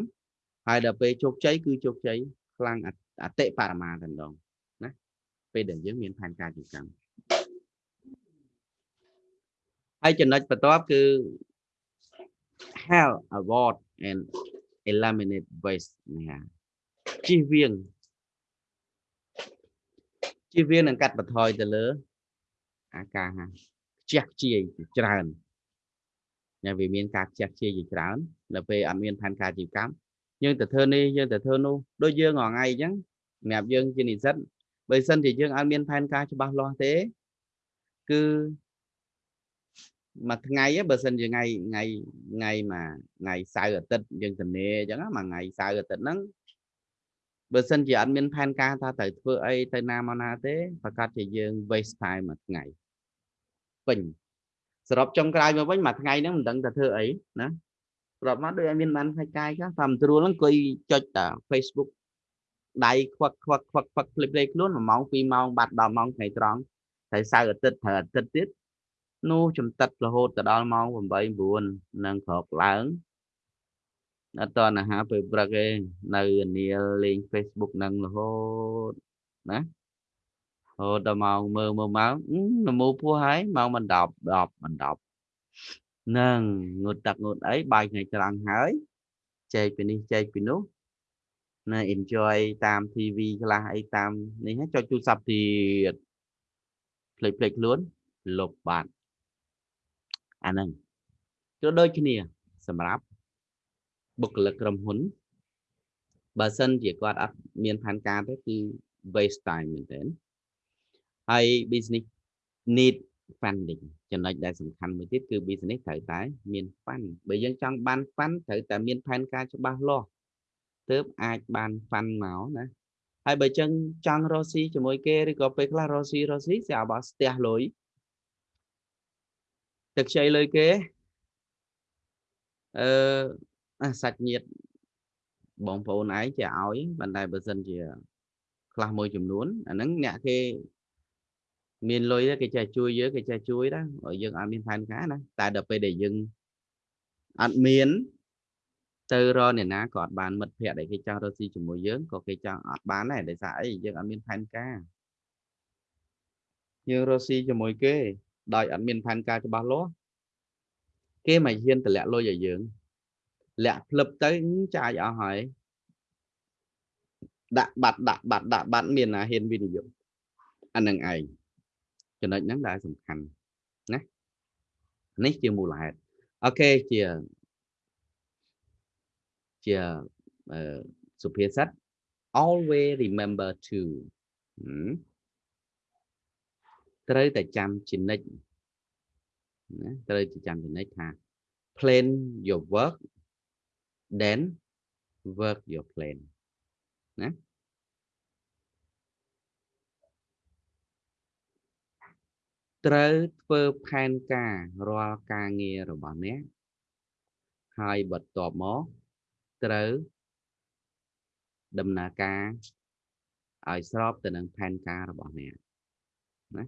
ហើយដល់ពេលជោគជ័យគឺជោគជ័យខ្លាំងអតិបរមាតែម្ដងណាពេលដែលយើងមានផែនការជាកម្មហើយចំណុចបន្ទាប់គឺ help avoid and eliminate waste ណាជិះវៀងជិះវៀងនឹងកាត់បន្ថយទៅលើ អាការខ្ជះខ្ជាយច្រើន តែវាមានការខ្ជះខ្ជាយជាច្រើនដល់ពេលអត់មានផែនការជីវកម្មយើងទៅធ្វើនេះយើងទៅធ្វើនោះដូចយើងរាល់ថ្ងៃអញ្ចឹងសម្រាប់យើងជានិស្សិតបើសិនជាយើងអត់មានផែនការច្បាស់លាស់ទេគឺមួយថ្ងៃបើសិនជាថ្ងៃថ្ងៃថ្ងៃមួយថ្ងៃសៅរ៍អាទិត្យយើងទៅនេអញ្ចឹងមួយថ្ងៃសៅរ៍អាទិត្យហ្នឹងបើសិនជាអត់មានផែនការថាត្រូវធ្វើអីទៅណាមកណាទេប្រកាសជាយើង waste time មួយថ្ងៃពេញ សរុបចុងក្រោយមកវិញមួយថ្ងៃហ្នឹងមិនដឹងថាធ្វើអីណាសរុបមកដូចអត់មានបានផ្នែកកាយខ្លះតាមត្រួលហ្នឹងអង្គុយចុចតា Facebook ដៃខ្វឹកខ្វឹកខ្វឹកខ្វឹកភ្លេចភ្លេចខ្លួន1ម៉ោង2ម៉ោងបាត់10ម៉ោងថ្ងៃត្រង់ហើយសៅរ៍អាទិត្យត្រូវអាទិត្យទៀតនោះចំតិតរហូតទៅដល់ម៉ោង8 9នឹងក្រោកឡើងអត់តអាហារពេលព្រឹកទេនៅនាលលេង Facebook នឹងរហូតណា រហូតដល់ម៉ោងមើលមើលម៉ោងនមូពោះហើយម៉ោងមិន10 10មិន10នឹងងូតទឹកងូតអីបាយថ្ងៃត្រង់ហើយចែកពីនេះចែកពីនោះណា enjoy តាម TV ខ្លះអីតាមនេះចុចទូរស័ព្ទទៀតភ្លេចភ្លេចខ្លួនលុបបាត់អាហ្នឹងគឺដូចគ្នា សម្រាប់បុគ្គលិកក្រុមហ៊ុនបើសិនជាគាត់អត់មានផែនការទេគឺ waste time មែនទែន ហើយ business need funding ចំណុចដែលសំខាន់មួយទៀតគឺ business ត្រូវតែមាន fund បើយើងចង់បាន fund ត្រូវតែមានផែនការច្បាស់លាស់ទើបអាចបាន fund មកណាហើយបើចឹងចង់រកស៊ីជាមួយគេឬក៏ពេលខ្លះរកស៊ីរកស៊ីស្អាប់ស្ទះលុយទឹកខ្ចីលុយគេអឺសាច់ញាតិបងប្អូនឯងចេះឲ្យប៉ុន្តែបើសិនជា ខ្លះមួយចំនួនអាហ្នឹងអ្នកគេ មានលុយគេចេះជួយយើងគេចេះជួយដែរឲ្យយើងអត់មានផែនការណាតែដល់ពេលដែលយើងអត់មានទៅរកអ្នកណាក៏អត់បានមិត្តភ័ក្តិដែលគេចង់រកស៊ីជាមួយយើងក៏គេចង់អត់បានដែរដោយសារអីយើងអត់មានផែនការយើងរកស៊ីជាមួយគេដោយអត់មានផែនការច្បាស់លាស់គេមកហ៊ានតម្លាក់លុយឲ្យយើងលាក់ភ្លឹបទៅចាយអស់ហើយដាក់បាត់ដាក់បាត់ដាក់បាត់មានណាហ៊ានវិនិយោគអានឹងឯង ចំណុចហ្នឹងដែលសំខាន់ណានេះជាមូលហេតុអូខេជាជាសុភាសិត always remember to ត្រូវតែចាំជានិច្ចណាត្រូវតែចាំជានិច្ចថា plan your work then work your plan ណា ត្រូវធ្វើផែនការរាល់ការងាររបស់អ្នកហើយបន្ទាប់មកត្រូវដំណើរការឲ្យស្របទៅនឹងផែនការរបស់អ្នកណា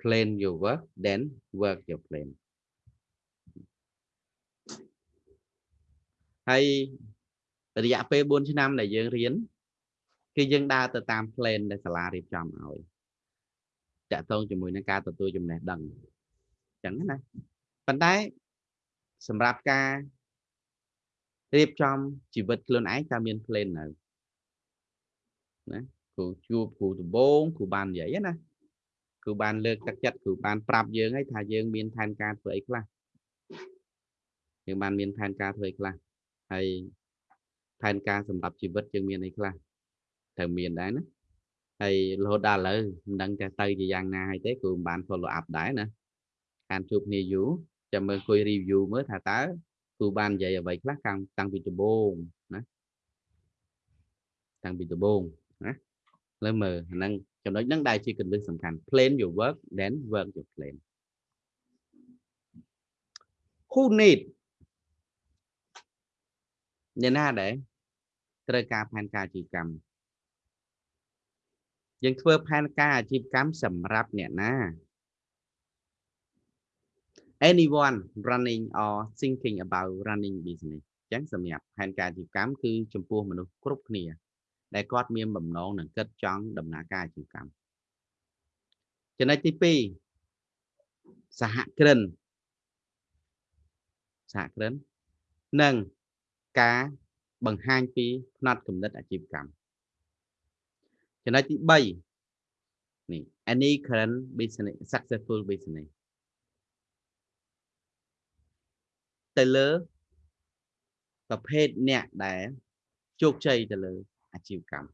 plan your work then work your plan ហើយរយៈពេល4ឆ្នាំដែលយើងរៀនគឺយើងដើរទៅតាម plan ដែលសាលារៀបចំឲ្យ តកតងជាមួយនឹងការទទួលចំណេះដឹងអញ្ចឹងណាប៉ុន្តែសម្រាប់ការរៀបចំជីវិតខ្លួនឯងតើមាន plan នៅណាគ្រូជួបគ្រូដំបងគ្រូបាននិយាយណាគ្រូបានលើកទឹកចិត្តគ្រូបានប្រាប់យើងហើយថាយើងមានផែនការធ្វើអីខ្លះយើងបានមានផែនការធ្វើអីខ្លះហើយផែនការសម្រាប់ជីវិតយើងមានអីខ្លះត្រូវមានដែរណា ហើយរហូតដល់ឥឡូវមិនដឹងតែទៅជាយ៉ាងណាហើយទេគ្រូមិនបាន follow up ដែរណាខានជួបគ្នាយូរចាំមើលគួយ review មើលថាតើគ្រូបាននិយាយអ្វីខ្លះតាំងតាំងពីដំបូងណាតាំងពីដំបូងណាលើមើលហ្នឹងចំណុចហ្នឹងដែលជាគន្លឹះសំខាន់ plan your work then work your plan who need អ្នកណាដែរត្រូវការផែនការជីវកម្ម យើងធ្វើផែនការអាជីវកម្មសម្រាប់អ្នកណា anyone running or thinking about running business អញ្ចឹងសម្រាប់ផែនការអាជីវកម្មគឺចំពោះមនុស្សគ្រប់គ្នា ដែលគាត់មានបំណងនឹងគិតចង់ដំណើរការអាជីវកម្មចំណុចទី2សហគ្រិនសហគ្រិននិងការបង្ហាញពីផ្នត់គំនិតអាជីវកម្ម ចំណុចទី3នេះ any current business successful business ទៅលើប្រភេទអ្នកដែលជោគជ័យទៅលើអាជីវកម្ម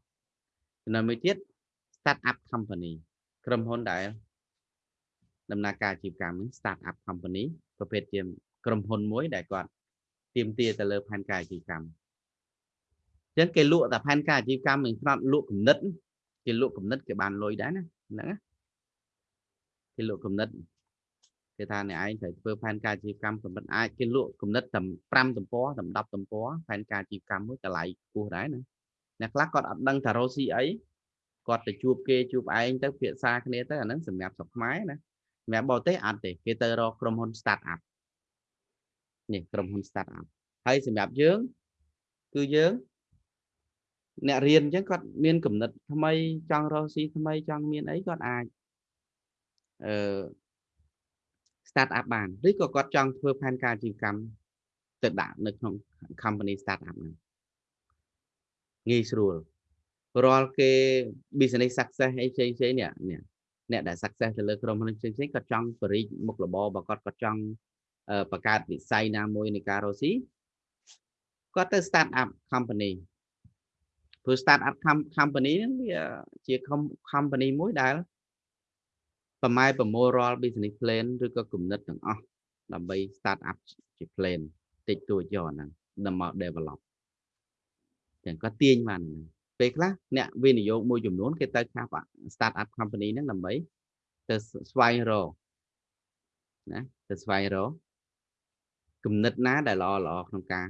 ចំណុចមួយទៀត start up company ក្រុមហ៊ុនដែលដំណើរការអាជីវកម្មនេះ start up company ប្រភេទជាក្រុមហ៊ុនមួយដែលគាត់ទៀមទាទៅលើផែនការអាជីវកម្មអញ្ចឹងគេលក់តែផែនការអាជីវកម្មមិនស្នត់លក់គំនិត គេលក់គំនិតគេបានលុយដែរណាហ្នឹងគេលក់គំនិតគេថាអ្នកឯងត្រូវធ្វើផែនការអាជីវកម្មគំនិតអាចគេលក់គំនិតតែ5ទំព័រតែ10ទំព័រផែនការអាជីវកម្មមួយតម្លៃខ្ពស់ដែរណាអ្នកខ្លះគាត់អត់ដឹងថារកស៊ីអីគាត់ទៅជួបគេជួបឯងទៅភាសាគ្នាទៅអាហ្នឹងសម្រាប់ស្រុកខ្មែរណាសម្រាប់បរទេសអត់ទេគេទៅរកក្រុមហ៊ុន start up នេះក្រុមហ៊ុន start up ហើយសម្រាប់យើងគឺយើង អ្នករៀនអញ្ចឹងគាត់មានគំនិតថ្មីចង់រកស៊ីថ្មីចង់មានអីគាត់អាចអឺ start up បានឬក៏គាត់ចង់ធ្វើផែនការអាជីវកម្មទៅដាក់នៅក្នុង company start up ហ្នឹងងាយស្រួលរាល់គេ business success អីផ្សេងផ្សេងនេះនេះអ្នកដែល success ទៅលើក្រុមហ៊ុនផ្សេងផ្សេងគាត់ចង់បរិយមុខរបររបស់គាត់គាត់ចង់បង្កើតវិស័យណាមួយនៃការរកស៊ីគាត់ទៅ start up company ព្រោះ start up company ហ្នឹងវាជា company មួយដែលប្រម៉ែប្រមូលរាល់ business plan ឬក៏គំនិតទាំងអស់ដើម្បី start up ជា plan តិចតួចយកហ្នឹងដើម្បី develop ចឹងក៏ទាញបានហ្នឹងពេលខ្លះអ្នកវិនិយោគមួយចំនួនគេទៅខាប់ start up company ហ្នឹងដើម្បីទៅស្វែងរកណាទៅស្វែងរកគំនិតណាដែលល្អល្អក្នុងការ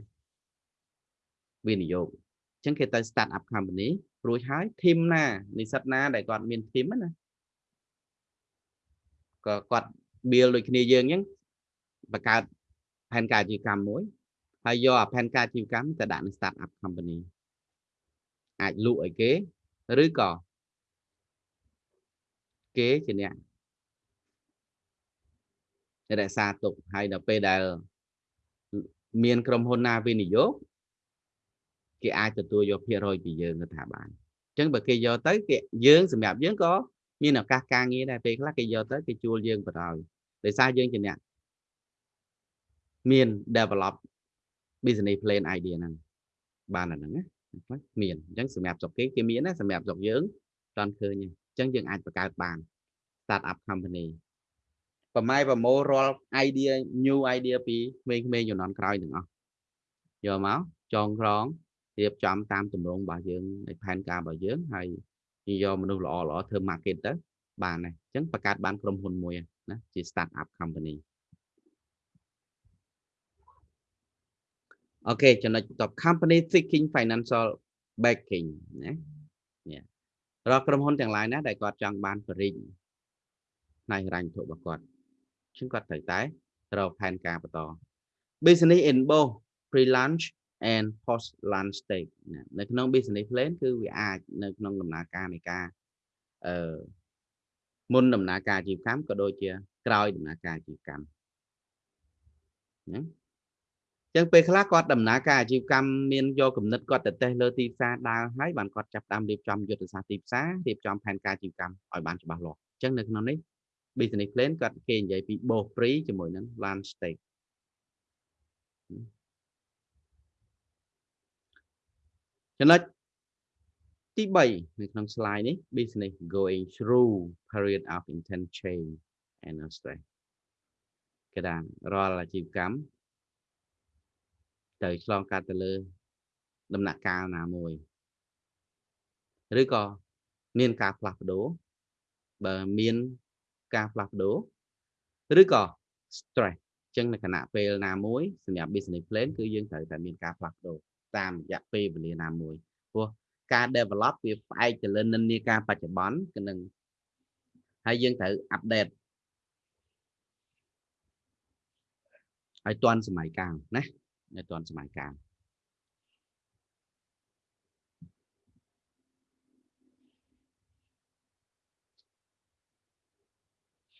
វិនិយោគអញ្ចឹងគេទៅ start up company រួចហើយ team ណានិស្សិតណាដែលគាត់មាន team ណាក៏គាត់ build ដូចគ្នាយើងអញ្ចឹងបង្កើតផែនការអាជីវកម្មមួយហើយយកអាផែនការអាជីវកម្មទៅដាក់នៅ start up company អាចលក់ឲ្យគេឬក៏គេជាអ្នករក្សាទុកហើយដល់ពេលដែលមានក្រុមហ៊ុនណាវិនិយោគ គេអាចទទួលយកភាគរយពីយើងទៅថាបានអញ្ចឹងបើគេយកទៅគេយើងសម្រាប់យើងក៏មានឱកាសការងារដែរពេលខ្លះគេយកទៅគេជួលយើងបណ្ដោយដោយសារយើងជាអ្នកមាន develop business plan idea ហ្នឹងបានអាហ្នឹងណាខ្លះមានអញ្ចឹងសម្រាប់ស្រុកគេគេមានណាសម្រាប់ស្រុកយើងតន់ឃើញអញ្ចឹងយើងអាចបង្កើតបាន start up company ប្រម៉ែប្រមូលរាល់ idea new idea ពីក្មេងៗជំនាន់ក្រោយទាំងអស់យកមកចងក្រង រៀបចំតាមទម្រង់របស់យើងនៃផែនការរបស់យើងហើយយកមនុស្សល្អល្អធ្វើ market ទៅបានដែរអញ្ចឹងបង្កើតបានក្រុមហ៊ុនមួយណាជា start up company អូខេចំណុចបន្ទាប់ company seeking financial backing ណានេះរកក្រុមហ៊ុនទាំងឡាយណាដែលគាត់ចង់បានបរិញ្ញាផ្នែកហិរញ្ញវត្ថុរបស់គាត់ជាងគាត់ត្រូវតែរកផែនការបន្ត business in both pre launch and post launch stage នៅក្នុង business plan គឺវាអាចនៅក្នុងដំណើរការនៃការអឺមុនដំណើរការអាជីវកម្មក៏ដូចជាក្រោយដំណើរការអាជីវកម្មណាចឹងពេលខ្លះគាត់ដំណើរការអាជីវកម្មមានយកគំនិតគាត់ទៅតេស្តលើទីផ្សារដើរហើយបានគាត់ចាប់តាមរៀបចំយុទ្ធសាស្ត្រទីផ្សាររៀបចំផែនការអាជីវកម្មឲ្យបានច្បាស់លាស់ចឹងនៅក្នុងនេះ business plan គាត់គេនិយាយពី both pre ជាមួយនឹង launch stage ចំណុចទី3នៅក្នុង slide នេះ business going through period of intense change and stress គេថារាល់អាជីវកម្មទៅឆ្លងកាត់ទៅលើ ដំណាក់កាលណាមួយឬក៏មានការផ្លាស់ប្ដូរបើមានការផ្លាស់ប្ដូរឬក៏ stress អញ្ចឹងនៅគណៈពេលណាមួយសម្រាប់ business plan គឺយើងត្រូវតែមានការផ្លាស់ប្ដូរ តាមរយៈពេលវេលាណាមួយព្រោះការ develop វាផ្អែកទៅលើនិន្នាការបច្ចុប្បន្នគឺនឹងហើយយើងត្រូវ update ឲ្យទាន់សម័យកាលណាឲ្យទាន់សម័យកាល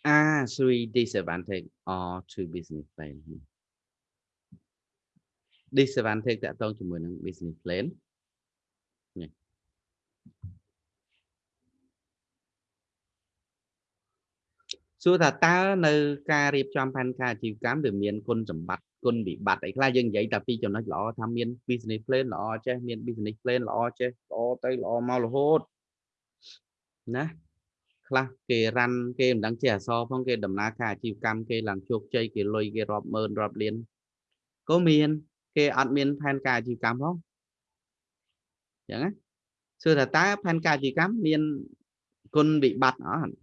are three disadvantage or to business plan disadvantage តកតងជាមួយនឹង business plan នេះសួរថាតើនៅការរៀបចំផែនការអាជីវកម្មវាមានគុណសម្បត្តិគុណវិបត្តិអីខ្លះយើងនិយាយតែពីចំណុចល្អថាមាន business plan ល្អចេះមាន business plan ល្អចេះល្អទៅល្អមករហូតណាខ្លះគេរ៉ាន់គេមិនដឹងជាអសរផងគេដំណើរការអាជីវកម្មគេឡើងជោគជ័យគេលុយគេរាប់ម៉ឺនរាប់លានក៏មាន គេអត់មានផែនការអាជីវកម្មផងអញ្ចឹងណាសួរថាតើផែនការអាជីវកម្មមានគុណវិបត្តិអត់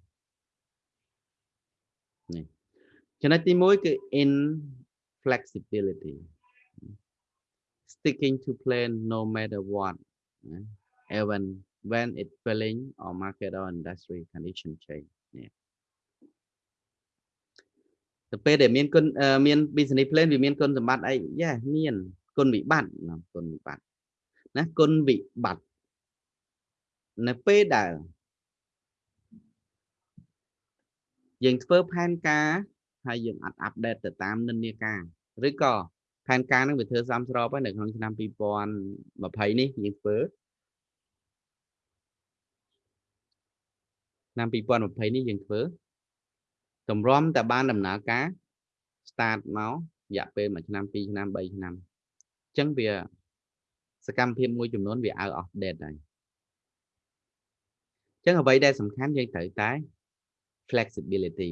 នេះចំណុចទី1គឺ in flexibility sticking to plan no matter what even when it failing or market or industry condition change នេះ ទៅពេលដែលមានគុណមាន business plan វាមានគុណសម្បត្តិអីយ៉ាមានគុណវិបត្តិគុណវិបត្តិណាគុណវិបត្តិនៅពេលដែលយើងធ្វើផែនការហើយយើងអត់អាប់ដេតទៅតាមនិន្នាការឬក៏ផែនការនឹងវាធ្វើសំស្របហើយនៅក្នុងឆ្នាំ2020នេះយើងធ្វើឆ្នាំ2020នេះយើងធ្វើ តម្រាំតែបានដំណើរការ start មករយៈពេល1ឆ្នាំ2ឆ្នាំ3ឆ្នាំអញ្ចឹងវាសកម្មភាពមួយចំនួនវា out of date ហើយអញ្ចឹងអ្វីដែលសំខាន់យើងត្រូវតែ flexibility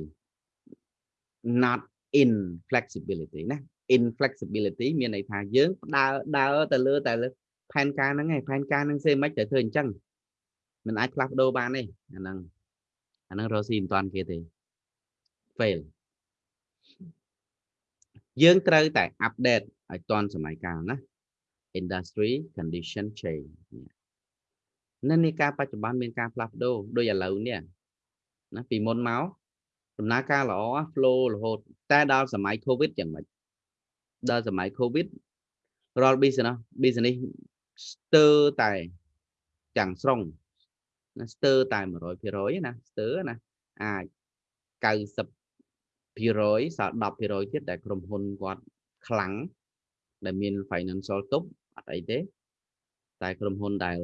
not in flexibility ណា in flexibility មានន័យថាយើងដើរដើរទៅលើតែលើផែនការហ្នឹងឯងផែនការហ្នឹងសេមិនទៅធ្វើអញ្ចឹងមិនអាចផ្លាស់ប្ដូរបានទេអាហ្នឹងអាហ្នឹងរកស៊ីមិនតាន់គេទេ fail យើងត្រូវតែ update ឲ្យតាន់សម័យកាលណា industry condition change នៅនៃការបច្ចុប្បន្នមានការផ្លាស់ប្ដូរដូចឥឡូវនេះណាពីមុនមកដំណើរការល្អ flow រហូតតែដល់សម័យ covid យ៉ាងម៉េចដល់សម័យ covid រាល់ business business ស្ទើរតែទាំងស្រុងណាស្ទើរតែ100%ណាស្ទើរណាអាច90% សល់10%ទៀតដែលក្រុមហ៊ុនគាត់ខ្លាំងដែលមាន financial ទប់អត់អីទេ តែក្រុមហ៊ុនដែល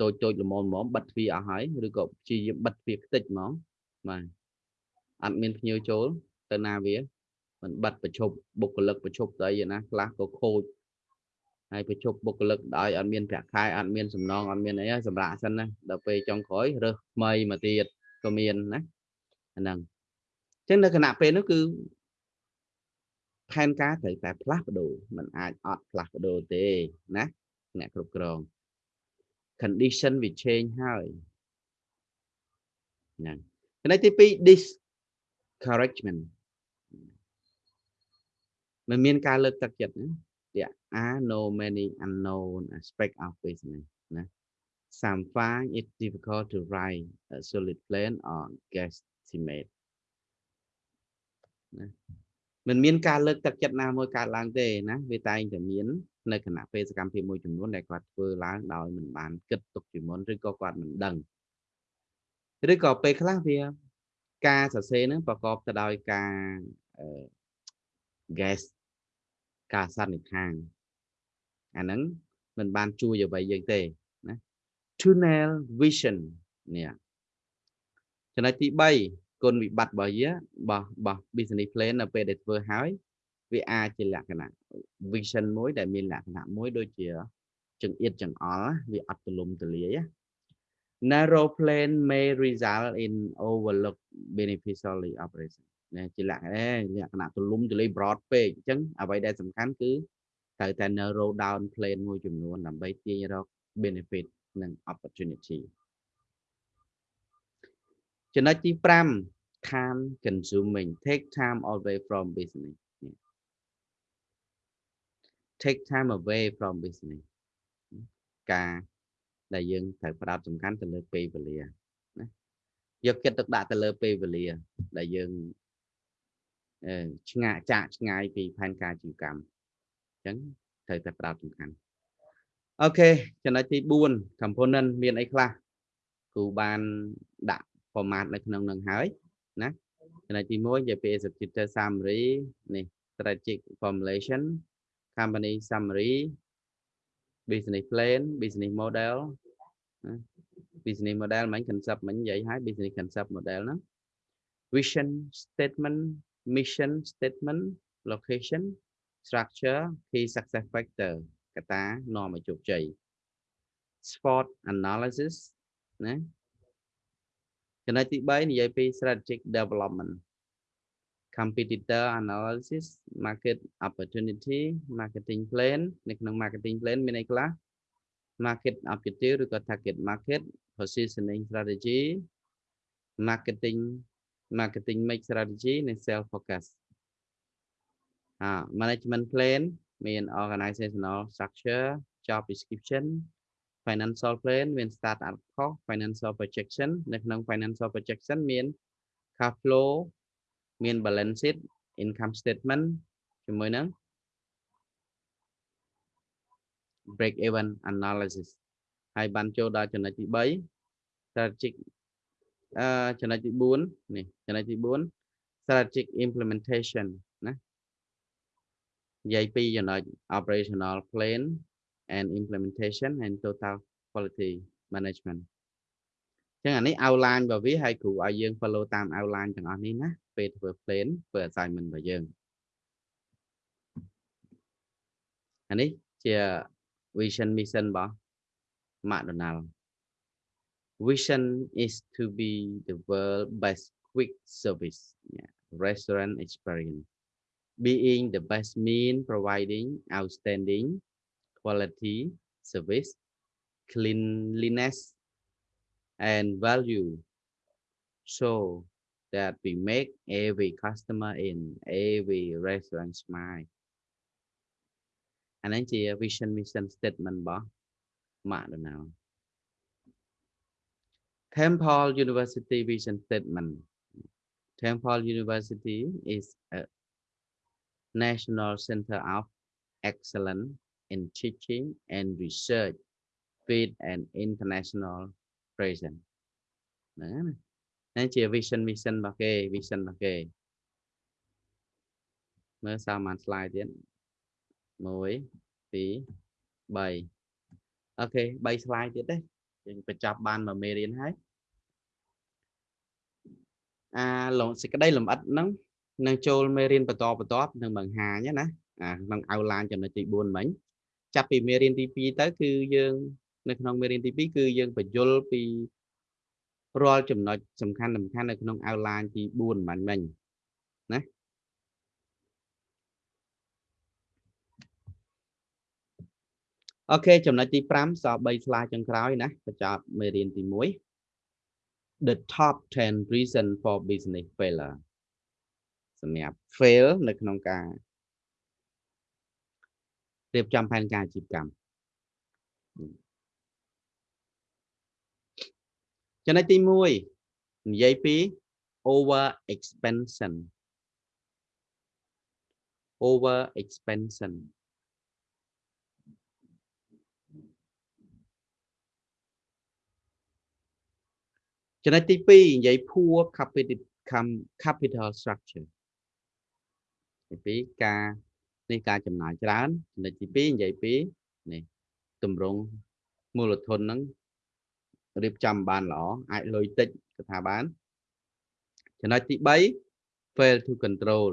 តូចតូចល្មមល្មមបិទទ្វារអស់ហើយឬក៏ព្យាយាមបិទទ្វារខ្ទេចហ្មងបាទអត់មានភ្ញៀវចូលទៅណាវាមិនបិទប្រជប់បុគ្គលិកប្រជប់ទៅអីណាខ្លះក៏ខូចហើយប្រជប់បុគ្គលិកដោយអត់មានប្រាក់ខែអត់មានសំណងអត់មានអីសម្រាប់សិនណាដល់ពេលចុងក្រោយរើសថ្មីមកទៀតក៏មានណាអា ហ្នឹងអញ្ចឹងនៅគណៈពេលនោះគឺផែនការត្រូវតែផ្លាស់ប្ដូរมันអាចអត់ផ្លាស់ប្ដូរទេណាអ្នកគ្រប់គ្រង condition វា change ហើយហ្នឹងចំណុចទី2 discouragement មិនមានការលើកទឹកចិត្តណា there are no many unknown aspect of business ណា some find it difficult to write a solid plan or guesstimate ណាមិនមានការលើកទឹកចិត្តណាមួយកើតឡើងទេណាវាតែងតែមាននៅគណៈពេលសកម្មភាពមួយចំនួនដែលគាត់ធ្វើឡើងដោយមិនបានគិតទុកជាមុនឬក៏គាត់មិនដឹងឬក៏ពេលខ្លះវាការសរសេរហ្នឹងប្រកបទៅដោយការ guess ការសន្និដ្ឋានអាហ្នឹងមិនបានជួយអ្វីយើងទេណា tunnel vision នេះចំណុចទី3 គុណវិបត្តិរបស់យើងរបស់របស់ business plan នៅពេលដែលធ្វើហើយវាអាចជាលក្ខណៈ vision មួយដែលមានលក្ខណៈមួយដូចជាចង្អៀតចង្អល់វាអត់ទលំទលាយ narrow plan may result in overlook beneficial operation ណាជាលក្ខណៈលក្ខណៈទលំទលាយ broad ពេកអញ្ចឹងអ្វីដែលសំខាន់គឺត្រូវតែ narrow down plan មួយចំនួនដើម្បីទាញរក benefit និង opportunity ចំណុចទី5 time consuming take time away from business take time away from business ការដែលយើងត្រូវផ្ដោតសំខាន់ទៅលើពេលវេលាណាយកចិត្តទុកដាក់ទៅលើពេលវេលាដែលយើងអឺឆ្ងាយចាក់ឆ្ងាយពីផែនការជីវកម្មអញ្ចឹងត្រូវតែផ្ដោតសំខាន់អូខេចំណុចទី4 component មានអីខ្លះគ្រូបានដាក់ format នៅក្នុងនឹងហើយណាចំណុចទី1និយាយពី executive summary នេះ strategic formulation company summary business plan business model ណា business model មិញ concept មិញនិយាយហើយ business concept model ហ្នឹង vision statement mission statement location structure key success factor កត្តានាំឲ្យជោគជ័យ sport analysis ណា ចំណុចទី3និយាយពី strategic development competitor analysis market opportunity marketing plan នៅក្នុង marketing plan មានអីខ្លះ market objective ឬក៏ target market positioning strategy marketing marketing mix strategy និង sales focus អា management plan មាន organizational structure job description Financial plan មាន start up cost financial projection នៅក្នុង financial projection មាន cash flow មាន balance sheet income statement ជាមួយនឹង break even analysis ហើយបានចូលដល់ចំណុចទី3 strategic អឺចំណុចទី4នេះចំណុចទី4 strategic implementation ណានិយាយពីចំណុច operational plan and implementation and total quality management ចឹងអានេះ outline របស់វាហើយគ្រូឲ្យយើង follow តាម outline ទាំងអស់នេះណាពេលធ្វើ plan ធ្វើ assignment របស់យើងអានេះជា vision mission របស់ McDonald vision is to be the world best quick service yeah, restaurant experience being the best mean providing outstanding quality, service, cleanliness, and value so that we make every customer in every restaurant smile. And ấy our vision mission statement bỏ mạ được nào? Temple University vision statement. Temple University is a national center of excellence in teaching and research with an international presence ហ្នឹងណាជា vision mission របស់គេ vision របស់គេមើលសាមញ្ញ slide ទៀត1 2 3អូខេ3 slide ទៀតទេយើងបញ្ចប់បានមួយមេរៀនហើយអាលងសេចក្តីលម្អិតហ្នឹងនឹងចូលមេរៀនបន្តបន្តនឹងបង្ហាញណាអាក្នុង outline ចំណុចទី4មិញ ចាប់ពីមេរៀនទី2ទៅគឺយើង នៅក្នុងមេរៀនទី2គឺយើងបញ្យលពីរាល់ចំណុចសំខាន់សំខាន់នៅក្នុង outline ទី4បាញ់មិញណាអូខេចំណុចទី5សល់3 slide ចុងក្រោយណាបញ្ចប់មេរៀនទី1 the top 10 reason for business failure សម្រាប់ fail នៅក្នុងការ រៀបចំផែនការអាជីវកម្មចំណុចទី1និយាយពី over expansion over expansion ចំណុចទី2និយាយ poor capital capital structure ទី2ការ នេះការចំណាយច្រើនចំណុចទី2និយាយពីនេះតម្រង់មូលធនហ្នឹងរៀបចំបានល្អអាចលុយតិចក៏ថាបានចំណុចទី3 fail to control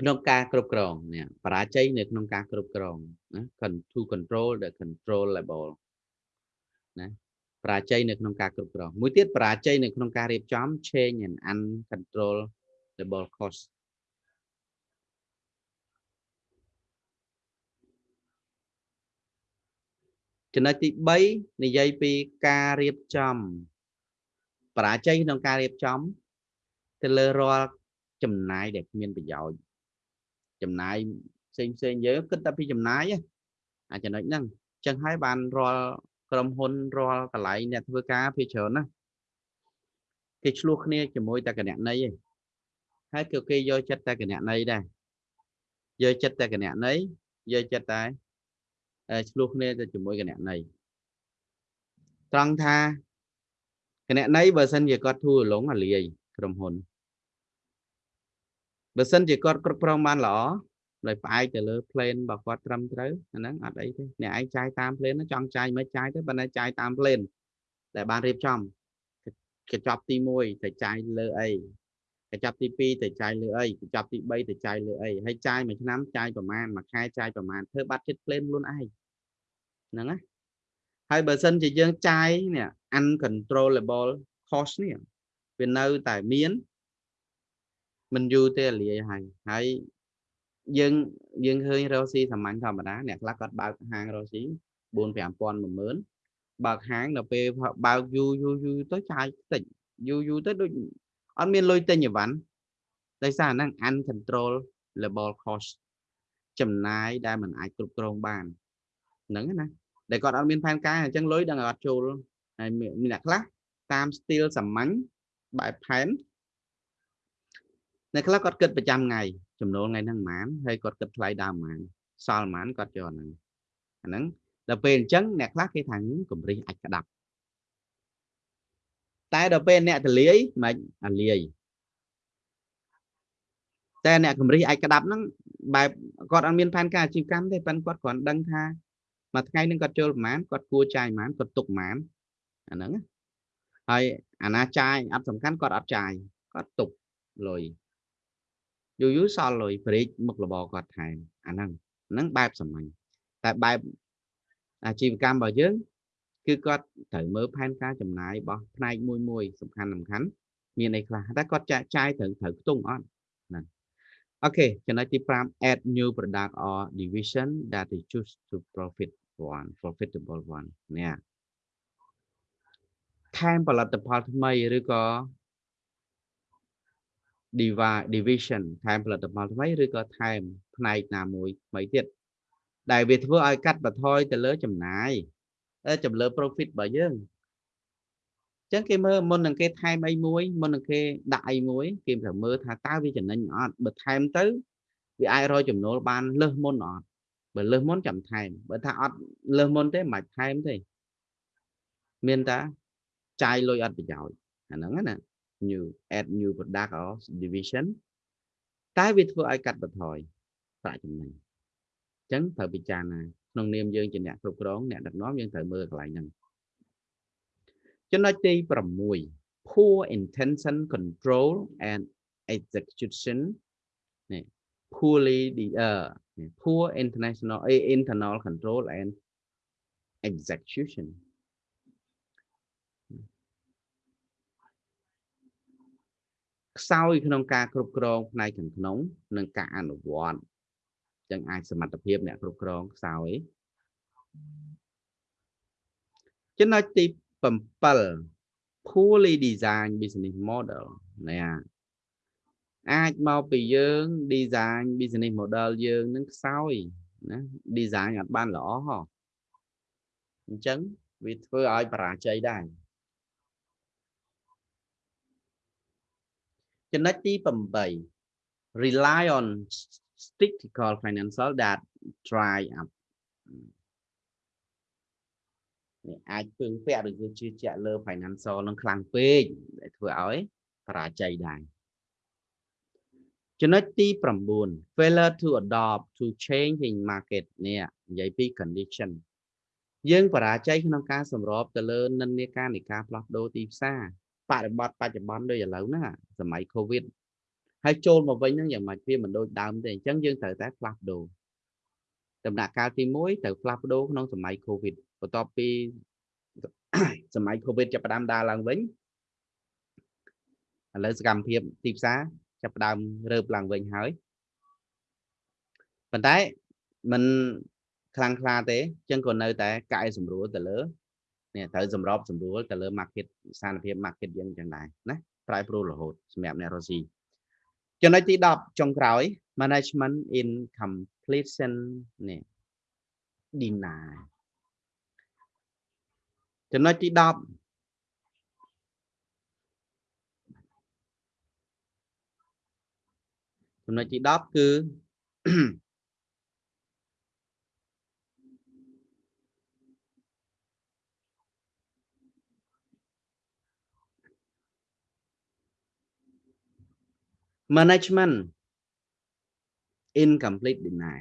ក្នុងការគ្រប់គ្រងនេះបរាជ័យនៅក្នុងការគ្រប់គ្រងណា to control the controllable ណាបរាជ័យនៅក្នុងការគ្រប់គ្រងមួយទៀតបរាជ័យនៅក្នុងការរៀបចំ change and uncontrollable cost ចំណុចទី3និយាយពីការរៀបចំបរាជ័យក្នុងការរៀបចំ ទៅលើរាល់ចំណាយដែលគ្មានប្រយោជន៍ចំណាយផ្សេងផ្សេងយើងគិតតែពីចំណាយអាចំណុចហ្នឹងអញ្ចឹងហើយបានរាល់ក្រុមហ៊ុនរាល់កន្លែងអ្នកធ្វើការភាគច្រើនណាគេឆ្លោះគ្នាជាមួយតែគណនីឯងហើយគឺគេយកចិត្តតែគណនីដែរយកចិត្តតែគណនីយកចិត្តតែ ឆ្លោះគ្នាទៅជាមួយគណនីត្រង់ថាគណនីបើសិនជាគាត់ធូររលុងអាលាយក្រុមហ៊ុនបើសិនជាគាត់គ្រប់គ្រងបានល្អដោយផ្អែកទៅលើ plan របស់គាត់ត្រឹមត្រូវអាហ្នឹងអត់អីទេអ្នកឯងចាយតាម plan ចង់ចាយមិនចាយទេប៉ុន្តែចាយតាម plan ដែលបានរៀបចំកញ្ចប់ទី1ទៅចាយលើអីកញ្ចប់ទី2ទៅចាយលើអីកញ្ចប់ទី3ទៅចាយលើអីហើយចាយមួយឆ្នាំចាយប្រមាណមួយខែចាយប្រមាណធ្វើបាត់ចិត្ត plan ខ្លួនឯង ហ្នឹងណាហើយបើសិនជាយើងចាយនេះ uncontrollable cost នេះវានៅតែមានមិនយូរទេលាយហើយហើយយើងយើងឃើញរកស៊ីសាមញ្ញធម្មតាអ្នកខ្លះគាត់បើកហាងរកស៊ី4 5000 10000បើកហាងដល់ពេលបើកយូរយូរយូរទៅចាយតិចយូរយូរទៅដូចអត់មានលុយទិញអីវ៉ាន់ដោយសារហ្នឹង uncontrollable cost ចំណាយដែលมันអាចគ្រប់គ្រងបាន ហ្នឹងណាដែលគាត់អត់មានផែនការអញ្ចឹងលុយដល់អត់ចូលហើយមានអ្នកខ្លះតាម style សាមញ្ញបែបផែនអ្នកខ្លះគាត់គិតប្រចាំថ្ងៃចំណូលថ្ងៃហ្នឹងប៉ុន្មានហើយគាត់គិតថ្លៃដើមប៉ុន្មានសល់ប៉ុន្មានគាត់យកហ្នឹងអាហ្នឹងដល់ពេលអញ្ចឹងអ្នកខ្លះគេថាកម្រិះអាចក្តាប់តែដល់ពេលអ្នកទលាយមិនអាលាយតែអ្នកកម្រិះអាចក្តាប់ហ្នឹងបែបគាត់អត់មានផែនការអាជីវកម្មទេប៉ុន្តែគាត់គ្រាន់ដឹងថា មួយថ្ងៃនឹងគាត់ចូលប្រមាណគាត់គួរចាយប្រមាណគាត់ទុកប្រមាណអាហ្នឹងហើយអាណាចាយអត់សំខាន់គាត់អត់ចាយគាត់ទុកលុយយូរយូរសល់លុយប្រេកមុខរបរគាត់ថែមអាហ្នឹងហ្នឹងបែបសាមញ្ញតែបែបអាជីវកម្មរបស់យើងគឺគាត់ត្រូវមើលផែនការចំណាយរបស់ផ្នែកមួយមួយសំខាន់សំខាន់មានអីខ្លះតែគាត់ចាក់ចាយត្រូវត្រូវខ្ទង់អត់ហ្នឹងអូខេចំណុចទី5 add new product or division that is choose to profit one profitable one នេះថែមផលិតផលថ្មីឬក៏ division ថែមផលិតផលថ្មីឬក៏ថែមផ្នែកណាមួយថ្មីទៀតដែលវាធ្វើឲ្យកាត់បន្ថយទៅលើចំណាយចំលើ profit របស់យើងអញ្ចឹងគេមើលមុននឹងគេថែមអីមួយមុននឹងគេដាក់អីមួយគេត្រូវមើលថាតើវាចំណេញអត់បើថែមទៅវាអាចរកចំណូលបានលើសមុនអត់ បើលើសមុនចាំថែមបើថាអត់លើសមុនទេមិនថែមទេមានតាចាយលុយអត់ប្រយោជន៍អាហ្នឹងណា new add new product or division តែវាធ្វើឲ្យកាត់បន្ថយប្រាក់ចំណេញអញ្ចឹងត្រូវពិចារណាក្នុងនាមយើងជាអ្នកគ្រប់គ្រងអ្នកដឹកនាំយើងត្រូវមើលកន្លែងហ្នឹងចំណុចទី6 poor intention control and execution នេះ poorly the uh poor international internal control and execution ខ្សោយក្នុងការគ្រប់គ្រងផ្នែកខាងក្នុងនិងការអនុវត្តចឹងអាចសមត្ថភាពអ្នកគ្រប់គ្រងខ្សោយចំណុចទី7 poorly design business model ណា អាចមកពីយើង design business model យើងនឹងខ្សោយណា design អត់បានល្អហ៎អញ្ចឹងវាធ្វើឲ្យបរាជ័យដែរចំណុចទី8 rely on statistical financial that dry up នេះអាចពឹងពាក់ឬជឿជាក់លើ financial នឹងខ្លាំងពេកដែលធ្វើឲ្យបរាជ័យដែរ ចំណុចទី9 failure to adopt to changing market នេះនិយាយពី condition យើងបរាជ័យក្នុងការសម្របទៅលើនិន្នាការនៃការផ្លាស់ប្ដូរទីផ្សារបរិបត្តិបច្ចុប្បន្នដូចឥឡូវហ្នឹងសម័យ Covid ហើយចូលមកវិញហ្នឹងយ៉ាងម៉េចវាមិនដូចដើមទេអញ្ចឹងយើងត្រូវតែផ្លាស់ប្ដូរដំណាក់កាលទី1ត្រូវផ្លាស់ប្ដូរក្នុងសម័យ Covid បន្ទាប់ពីសម័យ Covid ចាប់ផ្ដើមដើរឡើងវិញឥឡូវសកម្មភាពទីផ្សារ ចាប់ផ្ដើមរើបឡើងវិញហើយប៉ុន្តែมันខ្លាំងខ្លាទេអញ្ចឹងក៏នៅតែកែសម្រួលទៅលើនេះត្រូវសម្របសម្រួលទៅលើ market ស្ថានភាព market យើងចឹងដែរណាប្រែប្រួលរហូតសម្រាប់អ្នករស់ស៊ីចំណុចទី10ចុងក្រោយ management in completion នេះ deny ចំណុចទី10 ចំណុចទី10គឺ management incomplete deny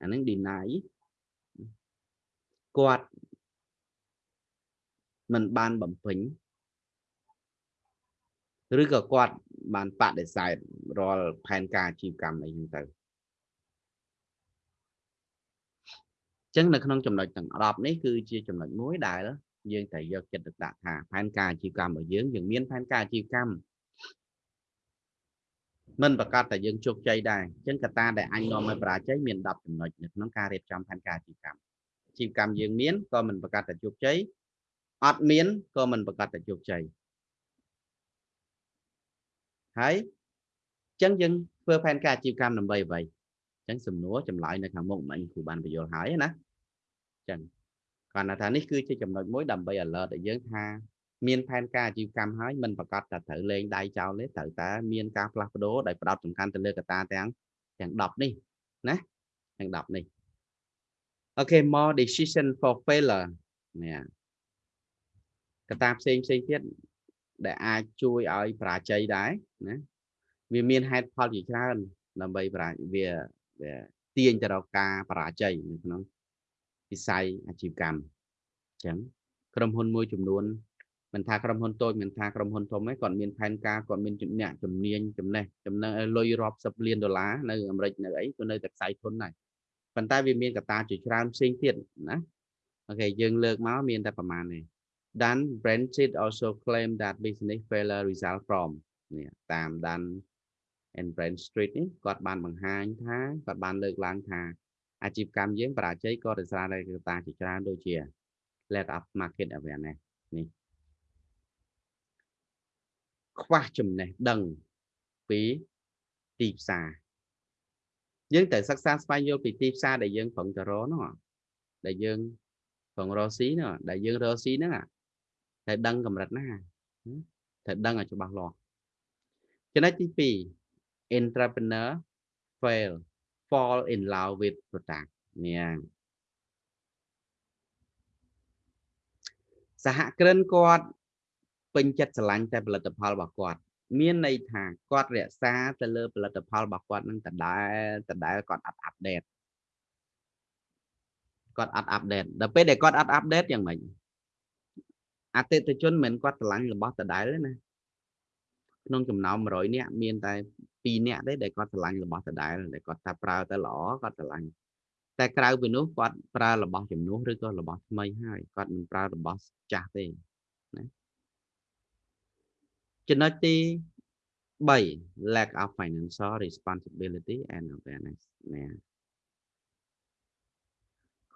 អានឹង deny គាត់មិនបានបំពេញ ឬក៏គាត់បានបដិសេធរាល់ផែនការអាជីវកម្មអីហ្នឹងទៅអញ្ចឹងនៅក្នុងចំណុចទាំង10នេះគឺជាចំណុចមួយដែលយើងត្រូវយកចិត្តទុកដាក់ថាផែនការអាជីវកម្មរបស់យើងយើងមានផែនការអាជីវកម្មមិនប្រកាសតែយើងជោគជ័យដែរអញ្ចឹងកត្តាដែលអញនាំឲ្យបរាជ័យមាន10ចំណុចនៅក្នុងការរៀបចំផែនការអាជីវកម្មអាជីវកម្មយើងមានក៏មិនប្រកាសតែជោគជ័យអត់មានក៏មិនប្រកាសតែជោគជ័យ ហើយអញ្ចឹងយើងធ្វើផែនការអាជីវកម្មដើម្បីអ្វីអញ្ចឹងសំណួរចម្លើយនៅខាងមុខមិញគ្រូបានបញ្យល់ហើយណាអញ្ចឹងគាត់ថានេះគឺជាចំណុចមួយដើម្បី alert ឲ្យយើងថាមានផែនការអាជីវកម្មហើយមិនប្រកាសតែត្រូវលេងដៃចោលទេត្រូវតែមានការផ្លាស់ប្ដូរដោយផ្ដោតសំខាន់ទៅលើកត្តាទាំងទាំង10នេះណាទាំង10នេះអូខេ more decision for failure នេះកត្តាផ្សេងផ្សេងទៀត ដែលអាចជួយឲ្យបរាជ័យដែរណាវាមានហេតុផលជាច្រើនដើម្បីបរាវាវាទាញទៅរកការបរាជ័យនៅក្នុងវិស័យអាជីវកម្មអញ្ចឹងក្រុមហ៊ុនមួយចំនួនមិនថាក្រុមហ៊ុនតូចមិនថាក្រុមហ៊ុនធំឯងគាត់មានផែនការគាត់មានអ្នកជំនាញចំណេះចំណឹងលុយរាប់សិបលានដុល្លារនៅអាមេរិកនៅអីក៏នៅតែខ្សែធនដែរប៉ុន្តែវាមានកត្តាជាច្រើនផ្សេងទៀតណាអូខេយើងលើកមកមានតែប្រមាណនេះ Dan Brentsit also claim that business failure result from នេះតាម Dan and Brent Street នេះគាត់បានបង្ហាញថាគាត់បានលើកឡើងថាអាជីវកម្មយើងបរាជ័យក៏ដោយសារតែកត្តាជាច្រើនដូចជា lack of market awareness នេះខ្វះចំណេះដឹងពីទីផ្សារយើងត្រូវសិក្សាស្វែងយល់ពីទីផ្សារដែលយើងប្រឹងទៅរកនោះដែលយើងប្រឹងរកស៊ីនោះដែលយើងរកស៊ីហ្នឹង ត្រូវដឹងកម្រិតណាត្រូវដឹងឲ្យច្បាស់លាស់ចំណុចទី2 entrepreneur fail fall in love with product នេះសហគ្រិនគាត់ពេញចិត្តស្រឡាញ់តែផលិតផលរបស់គាត់ មានន័យថាគាត់រក្សាទៅលើផលិតផលរបស់គាត់នឹងដដែលដដែលគាត់អត់អាប់ដេតគាត់អត់អាប់ដេតដល់ពេលដែលគាត់អត់អាប់ដេតយ៉ាងម៉េច អតិថិជនមិនគាត់ស្រឡាញ់របស់ដដែលទេណាក្នុងចំណោម100នាក់មានតែ2នាក់ទេដែលគាត់ស្រឡាញ់របស់ដដែលដែលគាត់ថាប្រើតែល្អគាត់ស្រឡាញ់តែក្រៅពីនោះគាត់ប្រើរបស់ជំនួសឬក៏របស់ថ្មីហើយគាត់មិនប្រើរបស់ចាស់ទេណាចំណុចទី3 lack of financial responsibility and awareness ណា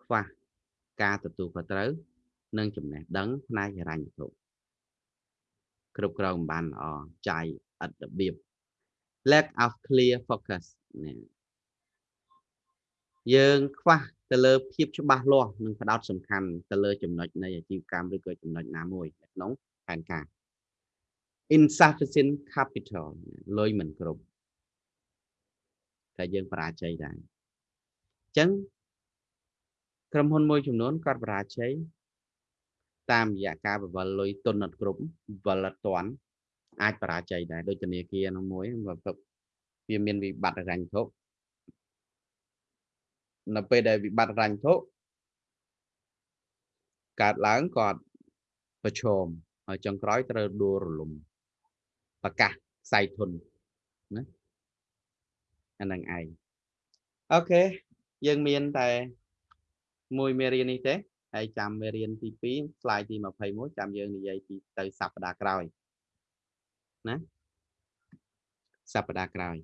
ខ្វះការទទួលខុសត្រូវ និងចំណេះដឹងផ្នែកហិរញ្ញវត្ថុគ្រប់គ្រងបានល្អចាយឥតរបៀប lack of clear focus ណាយើងខ្វះទៅលើភាពច្បាស់លាស់និងផ្ដោតសំខាន់ទៅលើចំណុចនៃអាជីវកម្មឬក៏ចំណុចណាមួយក្នុងផែនការ insufficient capital លុយមិនគ្រប់តែយើងបរាជ័យដែរអញ្ចឹងក្រុមហ៊ុនមួយចំនួនគាត់បរាជ័យ តាមរយៈការបវលលុយទុនអត់គ្រប់វលអត់តាន់អាចបរាជ័យដែរដូចធនាគារនោះមួយវាមានវិបត្តិរញ្ញធុនៅពេលដែលវិបត្តិរញ្ញធុកើតឡើងគាត់ប្រឈមហើយចុងក្រោយត្រូវដួលរលំប្រកាសខ្សែធនណាអានឹងឯងអូខេយើងមានតែមួយមេរៀននេះទេ ហើយចាំមេរៀនទី2 slide ទី21ចាំយើងនិយាយពីទៅសប្តាហ៍ក្រោយណាសប្តាហ៍ក្រោយ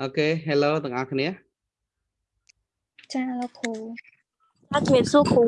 អូខេ hello ទាំងអស់គ្នាចចាលោកគ្រូ ចាជំរាបសួរគ្រូ